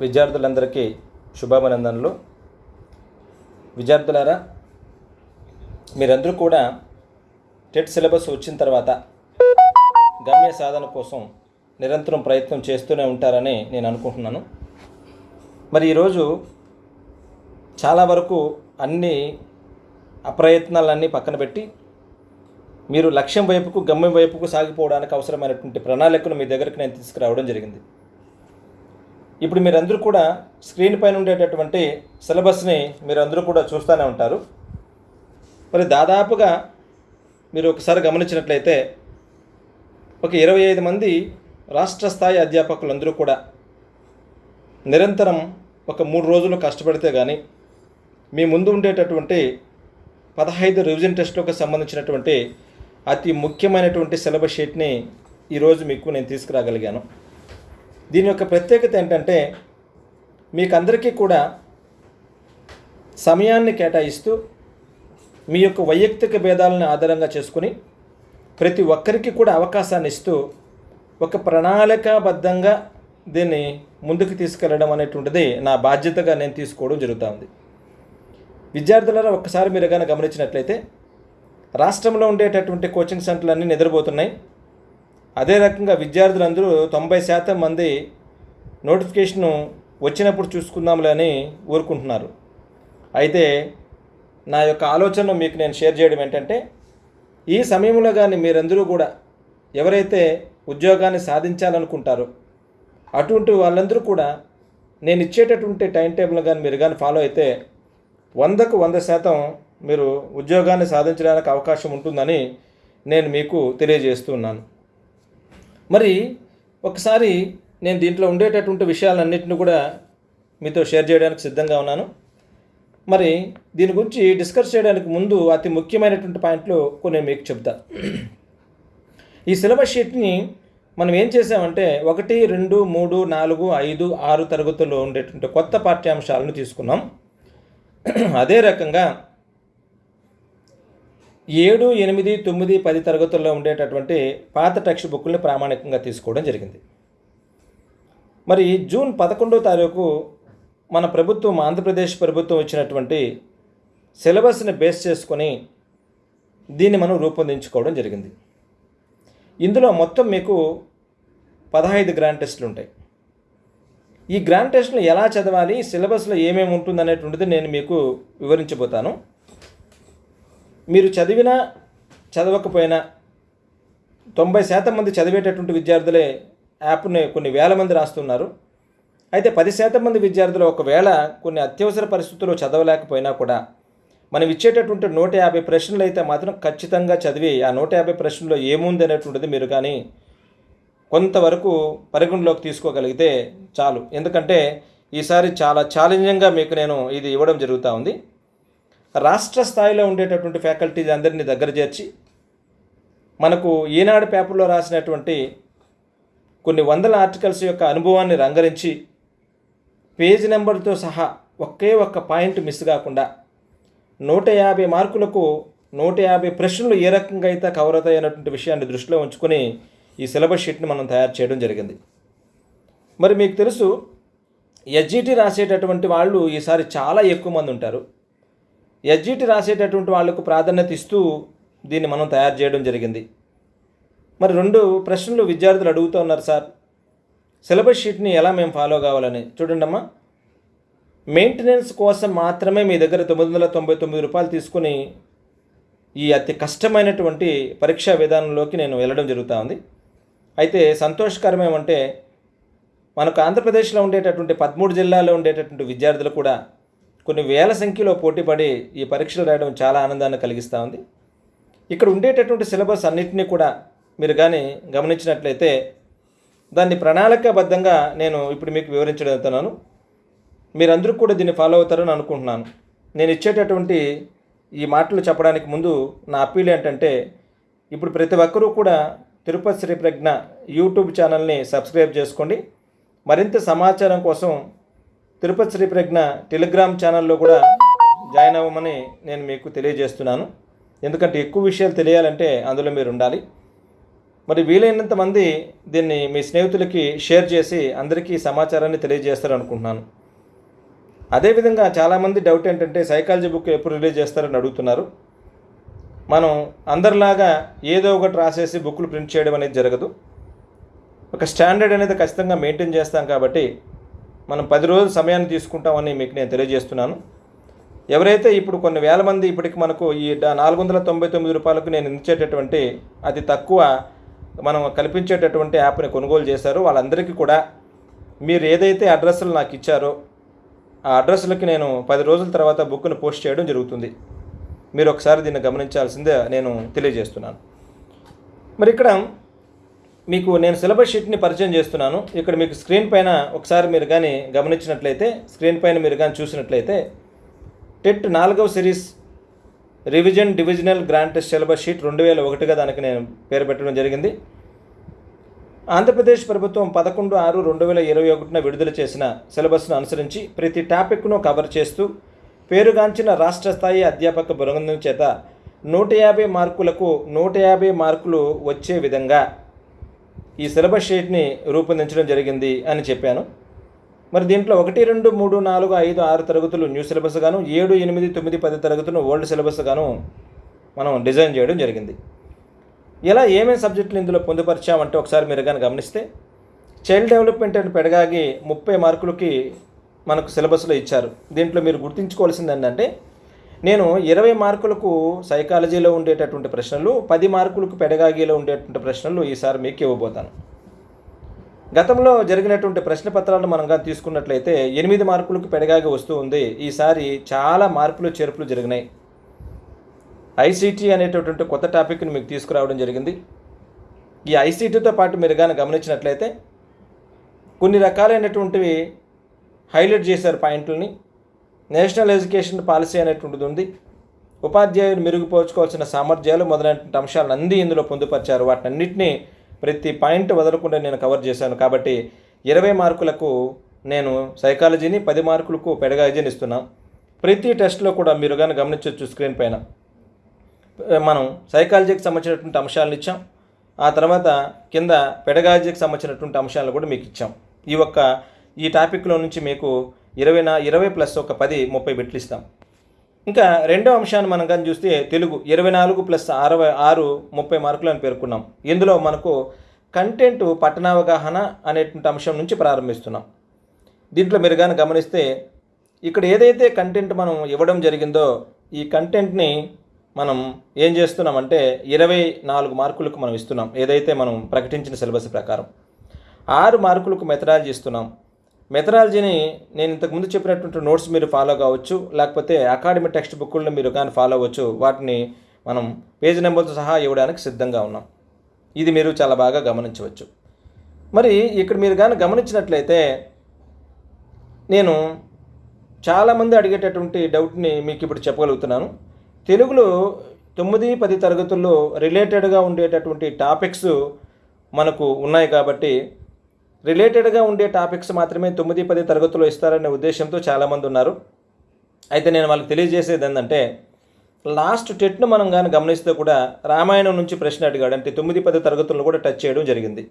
విద్యార్థులందరికీ శుభాభినందనలు. విద్యార్థులారా మీరందరూ కూడా టెట్ సిలబస్ వచ్చిన తర్వాత గమ్య సాధన కోసం నిరంతరం ప్రయత్నం చేస్తూనే ఉంటారని నేను అనుకుంటున్నాను. మరి ఈరోజు చాలా వరకు అన్ని అప్రయత్నాలన్నీ పక్కన పెట్టి మీరు లక్ష్యం వైపుకు గమ్యం వైపుకు సాగిపోవడానికి అవసరమైనటువంటి ప్రణాళికను మీ దగ్గరికి నేను తీసుకురావడం జరిగింది. ఇప్పుడు మీరందరూ కూడా స్క్రీన్ పైన ఉండేటటువంటి సిలబస్ని మీరందరూ కూడా చూస్తూనే ఉంటారు. మరి దాదాపుగా మీరు ఒకసారి గమనించినట్లయితే ఒక ఇరవై ఐదు మంది రాష్ట్ర స్థాయి అధ్యాపకులందరూ కూడా నిరంతరం ఒక మూడు రోజులు కష్టపడితే కానీ మీ ముందు ఉండేటటువంటి పదహైదు రివిజన్ టెస్ట్లకు సంబంధించినటువంటి అతి ముఖ్యమైనటువంటి సిలబస్ షీట్ని ఈరోజు మీకు నేను తీసుకురాగలిగాను. దీని యొక్క ప్రత్యేకత ఏంటంటే మీకు అందరికీ కూడా సమయాన్ని కేటాయిస్తూ మీ యొక్క వైయక్తిక భేదాలను ఆధారంగా చేసుకుని ప్రతి ఒక్కరికి కూడా అవకాశాన్ని ఇస్తూ ఒక ప్రణాళికాబద్ధంగా దీన్ని ముందుకు తీసుకెళ్ళడం అనేటువంటిది నా బాధ్యతగా నేను తీసుకోవడం జరుగుతూ ఉంది. విద్యార్థులారా ఒక్కసారి మీరు కానీ గమనించినట్లయితే రాష్ట్రంలో ఉండేటటువంటి కోచింగ్ సెంటర్లన్నీ నిద్రపోతున్నాయి. అదే రకంగా విద్యార్థులందరూ తొంభై శాతం మంది నోటిఫికేషను వచ్చినప్పుడు చూసుకుందాంలే అని ఊరుకుంటున్నారు. అయితే నా యొక్క ఆలోచన మీకు నేను షేర్ చేయడం ఏంటంటే ఈ సమయంలో కానీ మీరందరూ కూడా ఎవరైతే ఉద్యోగాన్ని సాధించాలనుకుంటారో అటువంటి వాళ్ళందరూ కూడా నేను ఇచ్చేటటువంటి టైం టేబుల్ కానీ మీరు కానీ ఫాలో అయితే వందకు వంద శాతం మీరు ఉద్యోగాన్ని సాధించడానికి అవకాశం ఉంటుందని నేను మీకు తెలియజేస్తున్నాను మరి ఒకసారి నేను దీంట్లో ఉండేటటువంటి విషయాలన్నింటినీ కూడా మీతో షేర్ చేయడానికి సిద్ధంగా ఉన్నాను. మరి దీని గురించి డిస్కస్ చేయడానికి ముందు అతి ముఖ్యమైనటువంటి పాయింట్లు కొన్ని మీకు చెప్తా. ఈ సిలబస్ షీట్ని మనం ఏం చేసామంటే ఒకటి రెండు మూడు నాలుగు ఐదు ఆరు తరగతుల్లో ఉండేటువంటి కొత్త పాఠ్యాంశాలను తీసుకున్నాం. అదే రకంగా ఏడు ఎనిమిది తొమ్మిది పది తరగతుల్లో ఉండేటటువంటి పాత టెక్స్ట్ బుక్ని ప్రామాణికంగా తీసుకోవడం జరిగింది. మరి జూన్ పదకొండో తారీఖు మన ప్రభుత్వం ఆంధ్రప్రదేశ్ ప్రభుత్వం ఇచ్చినటువంటి సిలబస్ని బేస్ చేసుకొని దీన్ని మనం రూపొందించుకోవడం జరిగింది. ఇందులో మొత్తం మీకు పదహైదు గ్రాండ్ టెస్టులు ఉంటాయి. ఈ గ్రాండ్ టెస్ట్ను ఎలా చదవాలి సిలబస్లో ఏమేమి ఉంటుందనేటువంటిది నేను మీకు వివరించబోతాను. మీరు చదివినా చదవకపోయినా తొంభై శాతం మంది చదివేటటువంటి విద్యార్థులే యాప్ని కొన్ని వేల మంది రాస్తున్నారు. అయితే పది శాతం మంది విద్యార్థులు ఒకవేళ కొన్ని అత్యవసర పరిస్థితుల్లో చదవలేకపోయినా కూడా మనం ఇచ్చేటటువంటి నూట యాభై ప్రశ్నలు అయితే మాత్రం ఖచ్చితంగా చదివి ఆ నూట యాభై ప్రశ్నలో ఏముంది అనేటువంటిది మీరు కానీ కొంతవరకు పరిగణలోకి తీసుకోగలిగితే చాలు. ఎందుకంటే ఈసారి చాలా ఛాలెంజింగ్గా మీకు నేను ఇది ఇవ్వడం జరుగుతూ ఉంది. రాష్ట్ర స్థాయిలో ఉండేటటువంటి ఫ్యాకల్టీస్ అందరినీ దగ్గర చేర్చి మనకు ఈనాడు పేపర్లో రాసినటువంటి కొన్ని వందల ఆర్టికల్స్ యొక్క అనుభవాన్ని రంగరించి పేజ్ నెంబర్తో సహా ఒకే ఒక్క పాయింట్ మిస్ కాకుండా నూట యాభై మార్కులకు నూట యాభై ప్రశ్నలు ఏ రకంగా అయితే కవర్ అవుతాయన్నటువంటి విషయాన్ని దృష్టిలో ఉంచుకొని ఈ సిలబస్ షీట్ని మనం తయారు చేయడం జరిగింది. మరి మీకు తెలుసు ఎస్జిటి రాసేటటువంటి వాళ్ళు ఈసారి చాలా ఎక్కువ మంది ఉంటారు. ఎస్జిటి రాసేటటువంటి వాళ్ళకు ప్రాధాన్యత ఇస్తూ దీన్ని మనం తయారు చేయడం జరిగింది. మరి రెండు ప్రశ్నలు విద్యార్థులు అడుగుతూ ఉన్నారు సార్. సిలబస్ షీట్ని ఎలా మేము ఫాలో కావాలని? చూడండి అమ్మా. మెయింటెనెన్స్ కోసం మాత్రమే మీ దగ్గర తొమ్మిది వందల తొంభై తొమ్మిది రూపాయలు తీసుకుని ఈ అతి కష్టమైనటువంటి పరీక్షా విధానంలోకి నేను వెళ్ళడం జరుగుతూ ఉంది. అయితే సంతోషకరం ఏమంటే మనకు ఆంధ్రప్రదేశ్లో ఉండేటటువంటి పదమూడు జిల్లాల్లో ఉండేటటువంటి విద్యార్థులు కూడా కొన్ని వేల సంఖ్యలో పోటీపడి ఈ పరీక్షలు రాయడం చాలా ఆనందాన్ని కలిగిస్తూ ఉంది. ఇక్కడ ఉండేటటువంటి సిలబస్ అన్నింటినీ కూడా మీరు కానీ గమనించినట్లయితే దాన్ని ప్రణాళికాబద్ధంగా నేను ఇప్పుడు మీకు వివరించగలుగుతున్నాను. మీరందరూ కూడా దీన్ని ఫాలో అవుతారని అనుకుంటున్నాను. నేను ఇచ్చేటటువంటి ఈ మాటలు చెప్పడానికి ముందు నా అప్పీల్ ఏంటంటే ఇప్పుడు ప్రతి ఒక్కరూ కూడా తిరుపతి శ్రీ ప్రజ్ఞ యూట్యూబ్ ఛానల్ని సబ్స్క్రైబ్ చేసుకోండి. మరింత సమాచారం కోసం తిరుపతి శ్రీ ప్రజ్ఞ టెలిగ్రామ్ ఛానల్లో కూడా జాయిన్ అవ్వమని నేను మీకు తెలియజేస్తున్నాను. ఎందుకంటే ఎక్కువ విషయాలు తెలియాలంటే అందులో మీరు ఉండాలి. మరి వీలైనంత మంది దీన్ని మీ స్నేహితులకి షేర్ చేసి అందరికీ సమాచారాన్ని తెలియజేస్తారు అనుకుంటున్నాను అదేవిధంగా చాలామంది డౌట్ ఏంటంటే సైకాలజీ బుక్ ఎప్పుడు రిలీజ్ చేస్తారని అడుగుతున్నారు. మనం అందరిలాగా ఏదో ఒకటి రాసేసి బుక్లు ప్రింట్ చేయడం అనేది జరగదు. ఒక స్టాండర్డ్ అనేది ఖచ్చితంగా మెయింటైన్ చేస్తాం కాబట్టి మనం పది రోజుల సమయాన్ని తీసుకుంటామని మీకు నేను తెలియజేస్తున్నాను. ఎవరైతే ఇప్పుడు కొన్ని వేల మంది ఇప్పటికి మనకు ఈ నాలుగు వందల తొంభై తొమ్మిది రూపాయలకు నేను ఇచ్చేటటువంటి అతి తక్కువ మనం కల్పించేటటువంటి యాప్ని కొనుగోలు చేశారో. వాళ్ళందరికీ కూడా మీరు ఏదైతే అడ్రస్లు నాకు ఇచ్చారో ఆ అడ్రస్లకి నేను పది రోజుల తర్వాత బుక్ను పోస్ట్ చేయడం జరుగుతుంది. మీరు ఒకసారి దీన్ని గమనించాల్సిందే నేను తెలియజేస్తున్నాను. మరి ఇక్కడ మీకు నేను సిలబస్ షీట్ని పరిచయం చేస్తున్నాను. ఇక్కడ మీకు స్క్రీన్ పైన ఒకసారి మీరు కానీ గమనించినట్లయితే స్క్రీన్ పైన మీరు కానీ చూసినట్లయితే టెట్ నాలుగవ series revision divisional grant syllabus sheet రెండు వేల ఒకటిగా దానికి నేను పేరు పెట్టడం జరిగింది. ఆంధ్రప్రదేశ్ ప్రభుత్వం పదకొండు ఆరు రెండు వేల ఇరవై ఒకటిన విడుదల చేసిన సిలబస్ను అనుసరించి ప్రతి టాపిక్ను కవర్ చేస్తూ పేరుగాంచిన రాష్ట్ర స్థాయి అధ్యాపక బృందం చేత నూట యాభై మార్కులకు నూట యాభై మార్కులు వచ్చే విధంగా ఈ సిలబస్ షీట్ని రూపొందించడం జరిగింది అని చెప్పాను. మరి దీంట్లో ఒకటి రెండు మూడు నాలుగు ఐదు ఆరు తరగతులు న్యూ సిలబస్ గాను ఏడు ఎనిమిది తొమ్మిది పది తరగతులు ఓల్డ్ సిలబస్ గాను మనం డిజైన్ చేయడం జరిగింది. ఇలా ఏమేమి సబ్జెక్టులు ఇందులో పొందుపరిచామంటే ఒకసారి మీరు కానీ గమనిస్తే చైల్డ్ డెవలప్మెంట్ అండ్ పెడగాగి ముప్పై మార్కులకి మనకు సిలబస్లో ఇచ్చారు. దీంట్లో మీరు గుర్తుంచుకోవాల్సింది ఏంటంటే నేను ఇరవై మార్కులకు సైకాలజీలో ఉండేటటువంటి ప్రశ్నలు పది మార్కులకు పెడగాగిలో ఉండేటువంటి ప్రశ్నలు ఈసారి మీకు ఇవ్వబోతాను. గతంలో జరిగినటువంటి ప్రశ్న పత్రాలను మనం కానీ తీసుకున్నట్లయితే ఎనిమిది మార్కులకు పెడగాగి వస్తూ ఉంది. ఈసారి చాలా మార్పులు చేర్పులు జరిగినాయి. ఐసీటీ అనేటటువంటి కొత్త టాపిక్ని మీకు తీసుకురావడం జరిగింది. ఈ ఐసీటీతో పాటు మీరు కానీ గమనించినట్లయితే కొన్ని రకాలైనటువంటివి హైలైట్ చేశారు పాయింట్లని. నేషనల్ ఎడ్యుకేషన్ పాలసీ అనేటువంటిది ఉంది. ఉపాధ్యాయులు మెరుగుపరుచుకోవాల్సిన సామర్థ్యాలు మొదలైనటువంటి అంశాలను అన్నీ ఇందులో పొందుపరిచారు. వాటన్నింటినీ ప్రతి పాయింట్ వదలకుండా నేను కవర్ చేశాను. కాబట్టి ఇరవై మార్కులకు నేను సైకాలజీని పది మార్కులకు పెడగాజీని ఇస్తున్నాను ప్రతి టెస్ట్లో కూడా మీరు కానీ గమనించవచ్చు స్క్రీన్ పైన. మనం సైకాలజీకి సంబంధించినటువంటి అంశాలను ఇచ్చాం. ఆ తర్వాత కింద పెడగాజీకి సంబంధించినటువంటి అంశాలను కూడా మీకు ఇచ్చాం. ఈ ఒక్క ఈ టాపిక్లో నుంచి మీకు ఇరవై నా ఇరవై ప్లస్ ఒక పది ముప్పై బిట్లు ఇస్తాం. ఇంకా రెండో అంశాన్ని మనం కానీ చూస్తే తెలుగు ఇరవై నాలుగు ప్లస్ అరవై ఆరు ముప్పై మార్కులు అని పేర్కొన్నాం. ఇందులో మనకు కంటెంట్ పట్టణావగాహన అనేటువంటి అంశం నుంచి ప్రారంభిస్తున్నాం. దీంట్లో మీరు కానీ గమనిస్తే ఇక్కడ ఏదైతే కంటెంట్ మనం ఇవ్వడం జరిగిందో ఈ కంటెంట్ని మనం ఏం చేస్తున్నామంటే ఇరవై నాలుగు మార్కులకు మనం ఇస్తున్నాం. ఏదైతే మనం ప్రకటించిన సిలబస్ ప్రకారం. ఆరు మార్కులకు మెథడాలజీ ఇస్తున్నాం. మెథడాలజీని నేను ఇంతకుముందు చెప్పినటువంటి నోట్స్ మీరు ఫాలో కావచ్చు లేకపోతే అకాడమిక్ టెక్స్ట్ బుక్లను మీరు కానీ ఫాలో అవ్వచ్చు వాటిని మనం పేజ్ నెంబర్తో సహా ఇవ్వడానికి సిద్ధంగా ఉన్నాం. ఇది మీరు చాలా బాగా గమనించవచ్చు. మరి ఇక్కడ మీరు కానీ గమనించినట్లయితే నేను చాలామంది అడిగేటటువంటి డౌట్ని మీకు ఇప్పుడు చెప్పగలుగుతున్నాను. తెలుగులో తొమ్మిది పది తరగతుల్లో రిలేటెడ్గా ఉండేటటువంటి టాపిక్స్ మనకు ఉన్నాయి కాబట్టి రిలేటెడ్గా ఉండే టాపిక్స్ మాత్రమే తొమ్మిది పది తరగతుల్లో ఇస్తారనే ఉద్దేశంతో చాలామంది ఉన్నారు. అయితే నేను వాళ్ళకి తెలియజేసేది ఏంటంటే లాస్ట్ టెట్ను మనం కానీ గమనిస్తే కూడా రామాయణం నుంచి ప్రశ్న అడిగాడు. అంటే తొమ్మిది పది తరగతులను కూడా టచ్ చేయడం జరిగింది.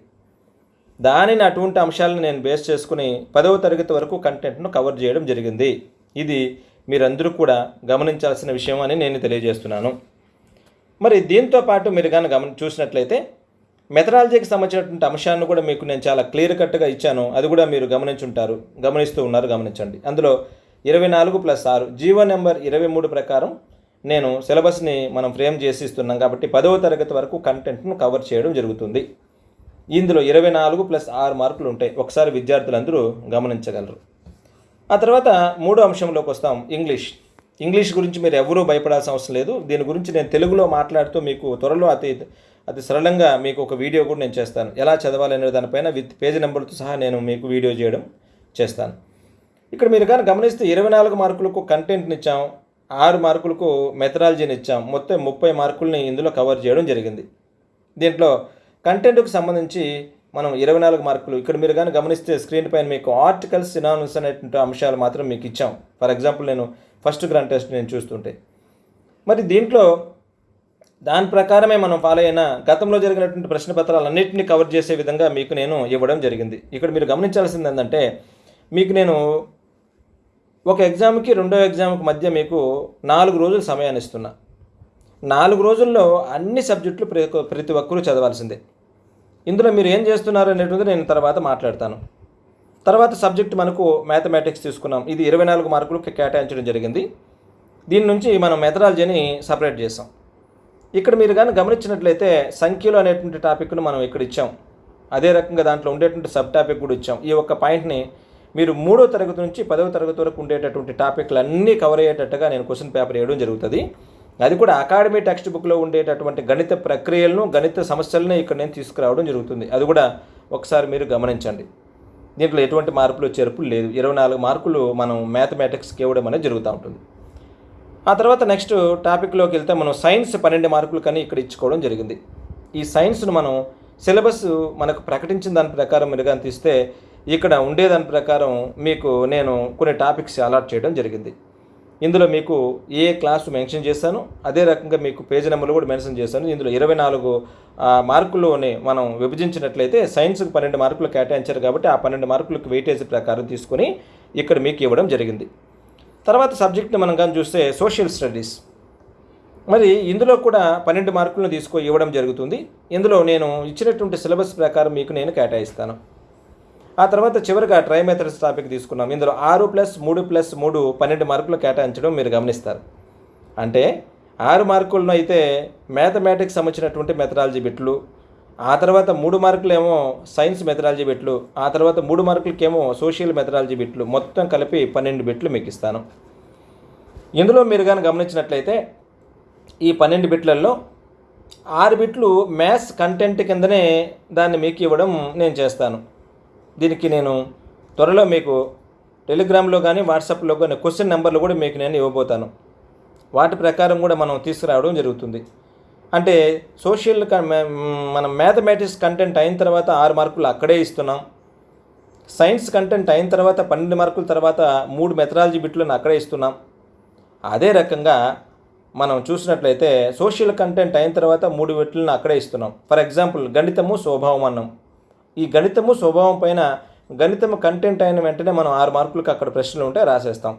దానిని అటువంటి అంశాలను నేను బేస్ చేసుకుని పదవ తరగతి వరకు కంటెంట్ను కవర్ చేయడం జరిగింది. ఇది మీరందరూ కూడా గమనించాల్సిన విషయం అని నేను తెలియజేస్తున్నాను. మరి దీంతో పాటు మీరు కానీ గమని చూసినట్లయితే మెథడాలజీకి సంబంధించినటువంటి అంశాన్ని కూడా మీకు నేను చాలా క్లియర్ కట్గా ఇచ్చాను. అది కూడా మీరు గమనించుంటారు. గమనిస్తూ ఉన్నారు గమనించండి. అందులో ఇరవై నాలుగు ప్లస్ ఆరు జీవో నెంబర్ ఇరవై మూడు ప్రకారం నేను సిలబస్ని మనం ఫ్రేమ్ చేసి ఇస్తున్నాం కాబట్టి పదవ తరగతి వరకు కంటెంట్ను కవర్ చేయడం జరుగుతుంది. ఇందులో ఇరవై నాలుగు ప్లస్ ఆరు మార్కులు ఉంటాయి. ఒకసారి విద్యార్థులందరూ గమనించగలరు. ఆ తర్వాత మూడో అంశంలోకి వస్తాం ఇంగ్లీష్. ఇంగ్లీష్ గురించి మీరు ఎవరూ భయపడాల్సిన అవసరం లేదు. దీని గురించి నేను తెలుగులో మాట్లాడుతూ మీకు త్వరలో అతి అది సరళంగా మీకు ఒక వీడియో కూడా నేను చేస్తాను. ఎలా చదవాలి అనే దానిపైన విత్ పేజీ నెంబర్తో సహా నేను మీకు వీడియో చేయడం చేస్తాను. ఇక్కడ మీరు కానీ గమనిస్తే ఇరవై నాలుగు మార్కులకు కంటెంట్ని ఇచ్చాం ఆరు మార్కులకు మెథడాలజీని ఇచ్చాం మొత్తం ముప్పై మార్కుల్ని ఇందులో కవర్ చేయడం జరిగింది. దీంట్లో కంటెంట్కు సంబంధించి మనం ఇరవై నాలుగు మార్కులు ఇక్కడ మీరు కానీ గమనిస్తే స్క్రీన్ పైన మీకు ఆర్టికల్స్ సినానిమ్స్ అనేటువంటి అంశాలు మాత్రం మీకు ఇచ్చాం. ఫర్ ఎగ్జాంపుల్ నేను ఫస్ట్ గ్రాండ్ టెస్ట్ నేను చూస్తుంటే. మరి దీంట్లో దాని ప్రకారమే మనం ఫాలో అయిన గతంలో జరిగినటువంటి ప్రశ్న పత్రాలన్నింటినీ కవర్ చేసే విధంగా మీకు నేను ఇవ్వడం జరిగింది. ఇక్కడ మీరు గమనించాల్సింది ఏంటంటే మీకు నేను ఒక ఎగ్జామ్కి రెండో ఎగ్జామ్కి మధ్య మీకు నాలుగు రోజులు సమయాన్ని ఇస్తున్నా. నాలుగు రోజుల్లో అన్ని సబ్జెక్టులు ప్రతి ప్రతి ఒక్కరూ చదవాల్సిందే. ఇందులో మీరు ఏం చేస్తున్నారు అనేటువంటిది నేను తర్వాత మాట్లాడతాను. తర్వాత సబ్జెక్ట్ మనకు మ్యాథమెటిక్స్ తీసుకున్నాం. ఇది ఇరవై నాలుగు మార్కులు కేటాయించడం జరిగింది. దీని నుంచి మనం మెథడాలజీని సపరేట్ చేసాం. ఇక్కడ మీరు కానీ గమనించినట్లయితే సంఖ్యలు అనేటువంటి టాపిక్ను మనం ఇక్కడ ఇచ్చాం. అదే రకంగా దాంట్లో ఉండేటువంటి సబ్ టాపిక్ కూడా ఇచ్చాం. ఈ ఒక్క పాయింట్ని మీరు మూడో తరగతి నుంచి పదవ తరగతి వరకు ఉండేటటువంటి టాపిక్లు అన్నీ కవర్ అయ్యేటట్టుగా నేను క్వశ్చన్ పేపర్ వేయడం జరుగుతుంది. అది కూడా అకాడమీ టెక్స్ట్ బుక్లో ఉండేటటువంటి గణిత ప్రక్రియలను గణిత సమస్యలను ఇక్కడ నేను తీసుకురావడం జరుగుతుంది. అది కూడా ఒకసారి మీరు గమనించండి. దీంట్లో ఎటువంటి మార్పులు చేర్పులు లేదు. ఇరవై నాలుగు మార్కులు మనం మ్యాథమెటిక్స్కి ఇవ్వడం అనేది జరుగుతూ ఉంటుంది. ఆ తర్వాత నెక్స్ట్ టాపిక్లోకి వెళ్తే మనం సైన్స్ పన్నెండు మార్కులు కానీ ఇక్కడ ఇచ్చుకోవడం జరిగింది. ఈ సైన్స్ను మనం సిలబస్ మనకు ప్రకటించిన దాని ప్రకారం మీరు కానీ తీస్తే ఇక్కడ ఉండేదాని ప్రకారం మీకు నేను కొన్ని టాపిక్స్ అలాట్ చేయడం జరిగింది. ఇందులో మీకు ఏ క్లాస్ మెన్షన్ చేశాను అదే రకంగా మీకు పేజ్ నెంబర్లు కూడా మెన్షన్ చేశాను. ఇందులో ఇరవై నాలుగు మార్కుల్లోనే మనం విభజించినట్లయితే సైన్స్కి పన్నెండు మార్కులు కేటాయించారు కాబట్టి ఆ పన్నెండు మార్కులకు వెయిటేజ్ ప్రకారం తీసుకొని ఇక్కడ మీకు ఇవ్వడం జరిగింది. తర్వాత సబ్జెక్ట్ని మనం కానీ చూస్తే సోషల్ స్టడీస్. మరి ఇందులో కూడా పన్నెండు మార్కులను తీసుకో ఇవ్వడం జరుగుతుంది. ఇందులో నేను ఇచ్చినటువంటి సిలబస్ ప్రకారం మీకు నేను కేటాయిస్తాను. ఆ తర్వాత చివరిగా ట్రై మెథడ్స్ టాపిక్ తీసుకున్నాం. ఇందులో ఆరు ప్లస్ మూడు ప్లస్ మూడు పన్నెండు మార్కులు కేటాయించడం మీరు గమనిస్తారు. అంటే ఆరు మార్కులను అయితే మ్యాథమెటిక్స్ సంబంధించినటువంటి మెథడాలజీ బిట్లు ఆ తర్వాత మూడు మార్కులేమో సైన్స్ మెథడాలజీ బిట్లు ఆ తర్వాత మూడు మార్కులకేమో సోషల్ మెథడాలజీ బిట్లు మొత్తం కలిపి పన్నెండు బిట్లు మీకు ఇస్తాను ఇందులో మీరు కానీ గమనించినట్లయితే ఈ పన్నెండు బిట్లలో ఆరు బిట్లు మ్యాథ్స్ కంటెంట్ కిందనే దాన్ని మీకు ఇవ్వడం నేను చేస్తాను. దీనికి నేను త్వరలో మీకు టెలిగ్రామ్లో కానీ వాట్సాప్లో కానీ క్వశ్చన్ నెంబర్లు కూడా మీకు నేను ఇవ్వబోతాను. వాటి ప్రకారం కూడా మనం తీసుకురావడం జరుగుతుంది. అంటే సోషల్ క- మనం మ్యాథమెటిక్స్ కంటెంట్ అయిన తర్వాత ఆరు మార్కులు అక్కడే ఇస్తున్నాం. సైన్స్ కంటెంట్ అయిన తర్వాత పన్నెండు మార్కుల తర్వాత మూడు మెథడాలజీ బిట్లను అక్కడే ఇస్తున్నాం. అదే రకంగా మనం చూసినట్లయితే సోషల్ కంటెంట్ అయిన తర్వాత మూడు బిట్లను అక్కడే ఇస్తున్నాం. ఫర్ ఎగ్జాంపుల్ గణితము స్వభావం అన్నాం ఈ గణితము స్వభావం పైన గణితము కంటెంట్ అయిన వెంటనే మనం ఆరు మార్కులకు అక్కడ ప్రశ్నలు ఉంటే రాసేస్తాం.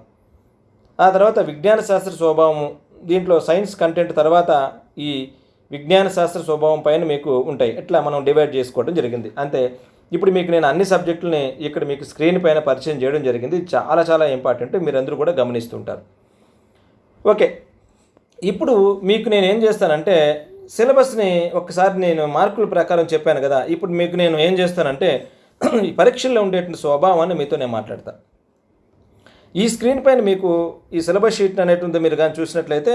ఆ తర్వాత విజ్ఞాన శాస్త్ర స్వభావము దీంట్లో సైన్స్ కంటెంట్ తర్వాత ఈ విజ్ఞాన శాస్త్ర స్వభావం పైన మీకు ఉంటాయి. ఇట్లా మనం డివైడ్ చేసుకోవడం జరిగింది. అంతే. ఇప్పుడు మీకు నేను అన్ని సబ్జెక్టులని ఇక్కడ మీకు స్క్రీన్ పైన పరిచయం చేయడం జరిగింది. చాలా చాలా ఇంపార్టెంట్ మీరందరూ కూడా గమనిస్తుంటారు. ఓకే. ఇప్పుడు మీకు నేను ఏం చేస్తానంటే సిలబస్ని ఒకసారి నేను మార్కుల ప్రకారం చెప్పాను కదా. ఇప్పుడు మీకు నేను ఏం చేస్తానంటే ఈ పరీక్షల్లో ఉండేటువంటి స్వభావాన్ని మీతో నేను మాట్లాడతాను ఈ స్క్రీన్ పైన మీకు ఈ సిలబస్ షీట్ అనేటువంటి మీరు కానీ చూసినట్లయితే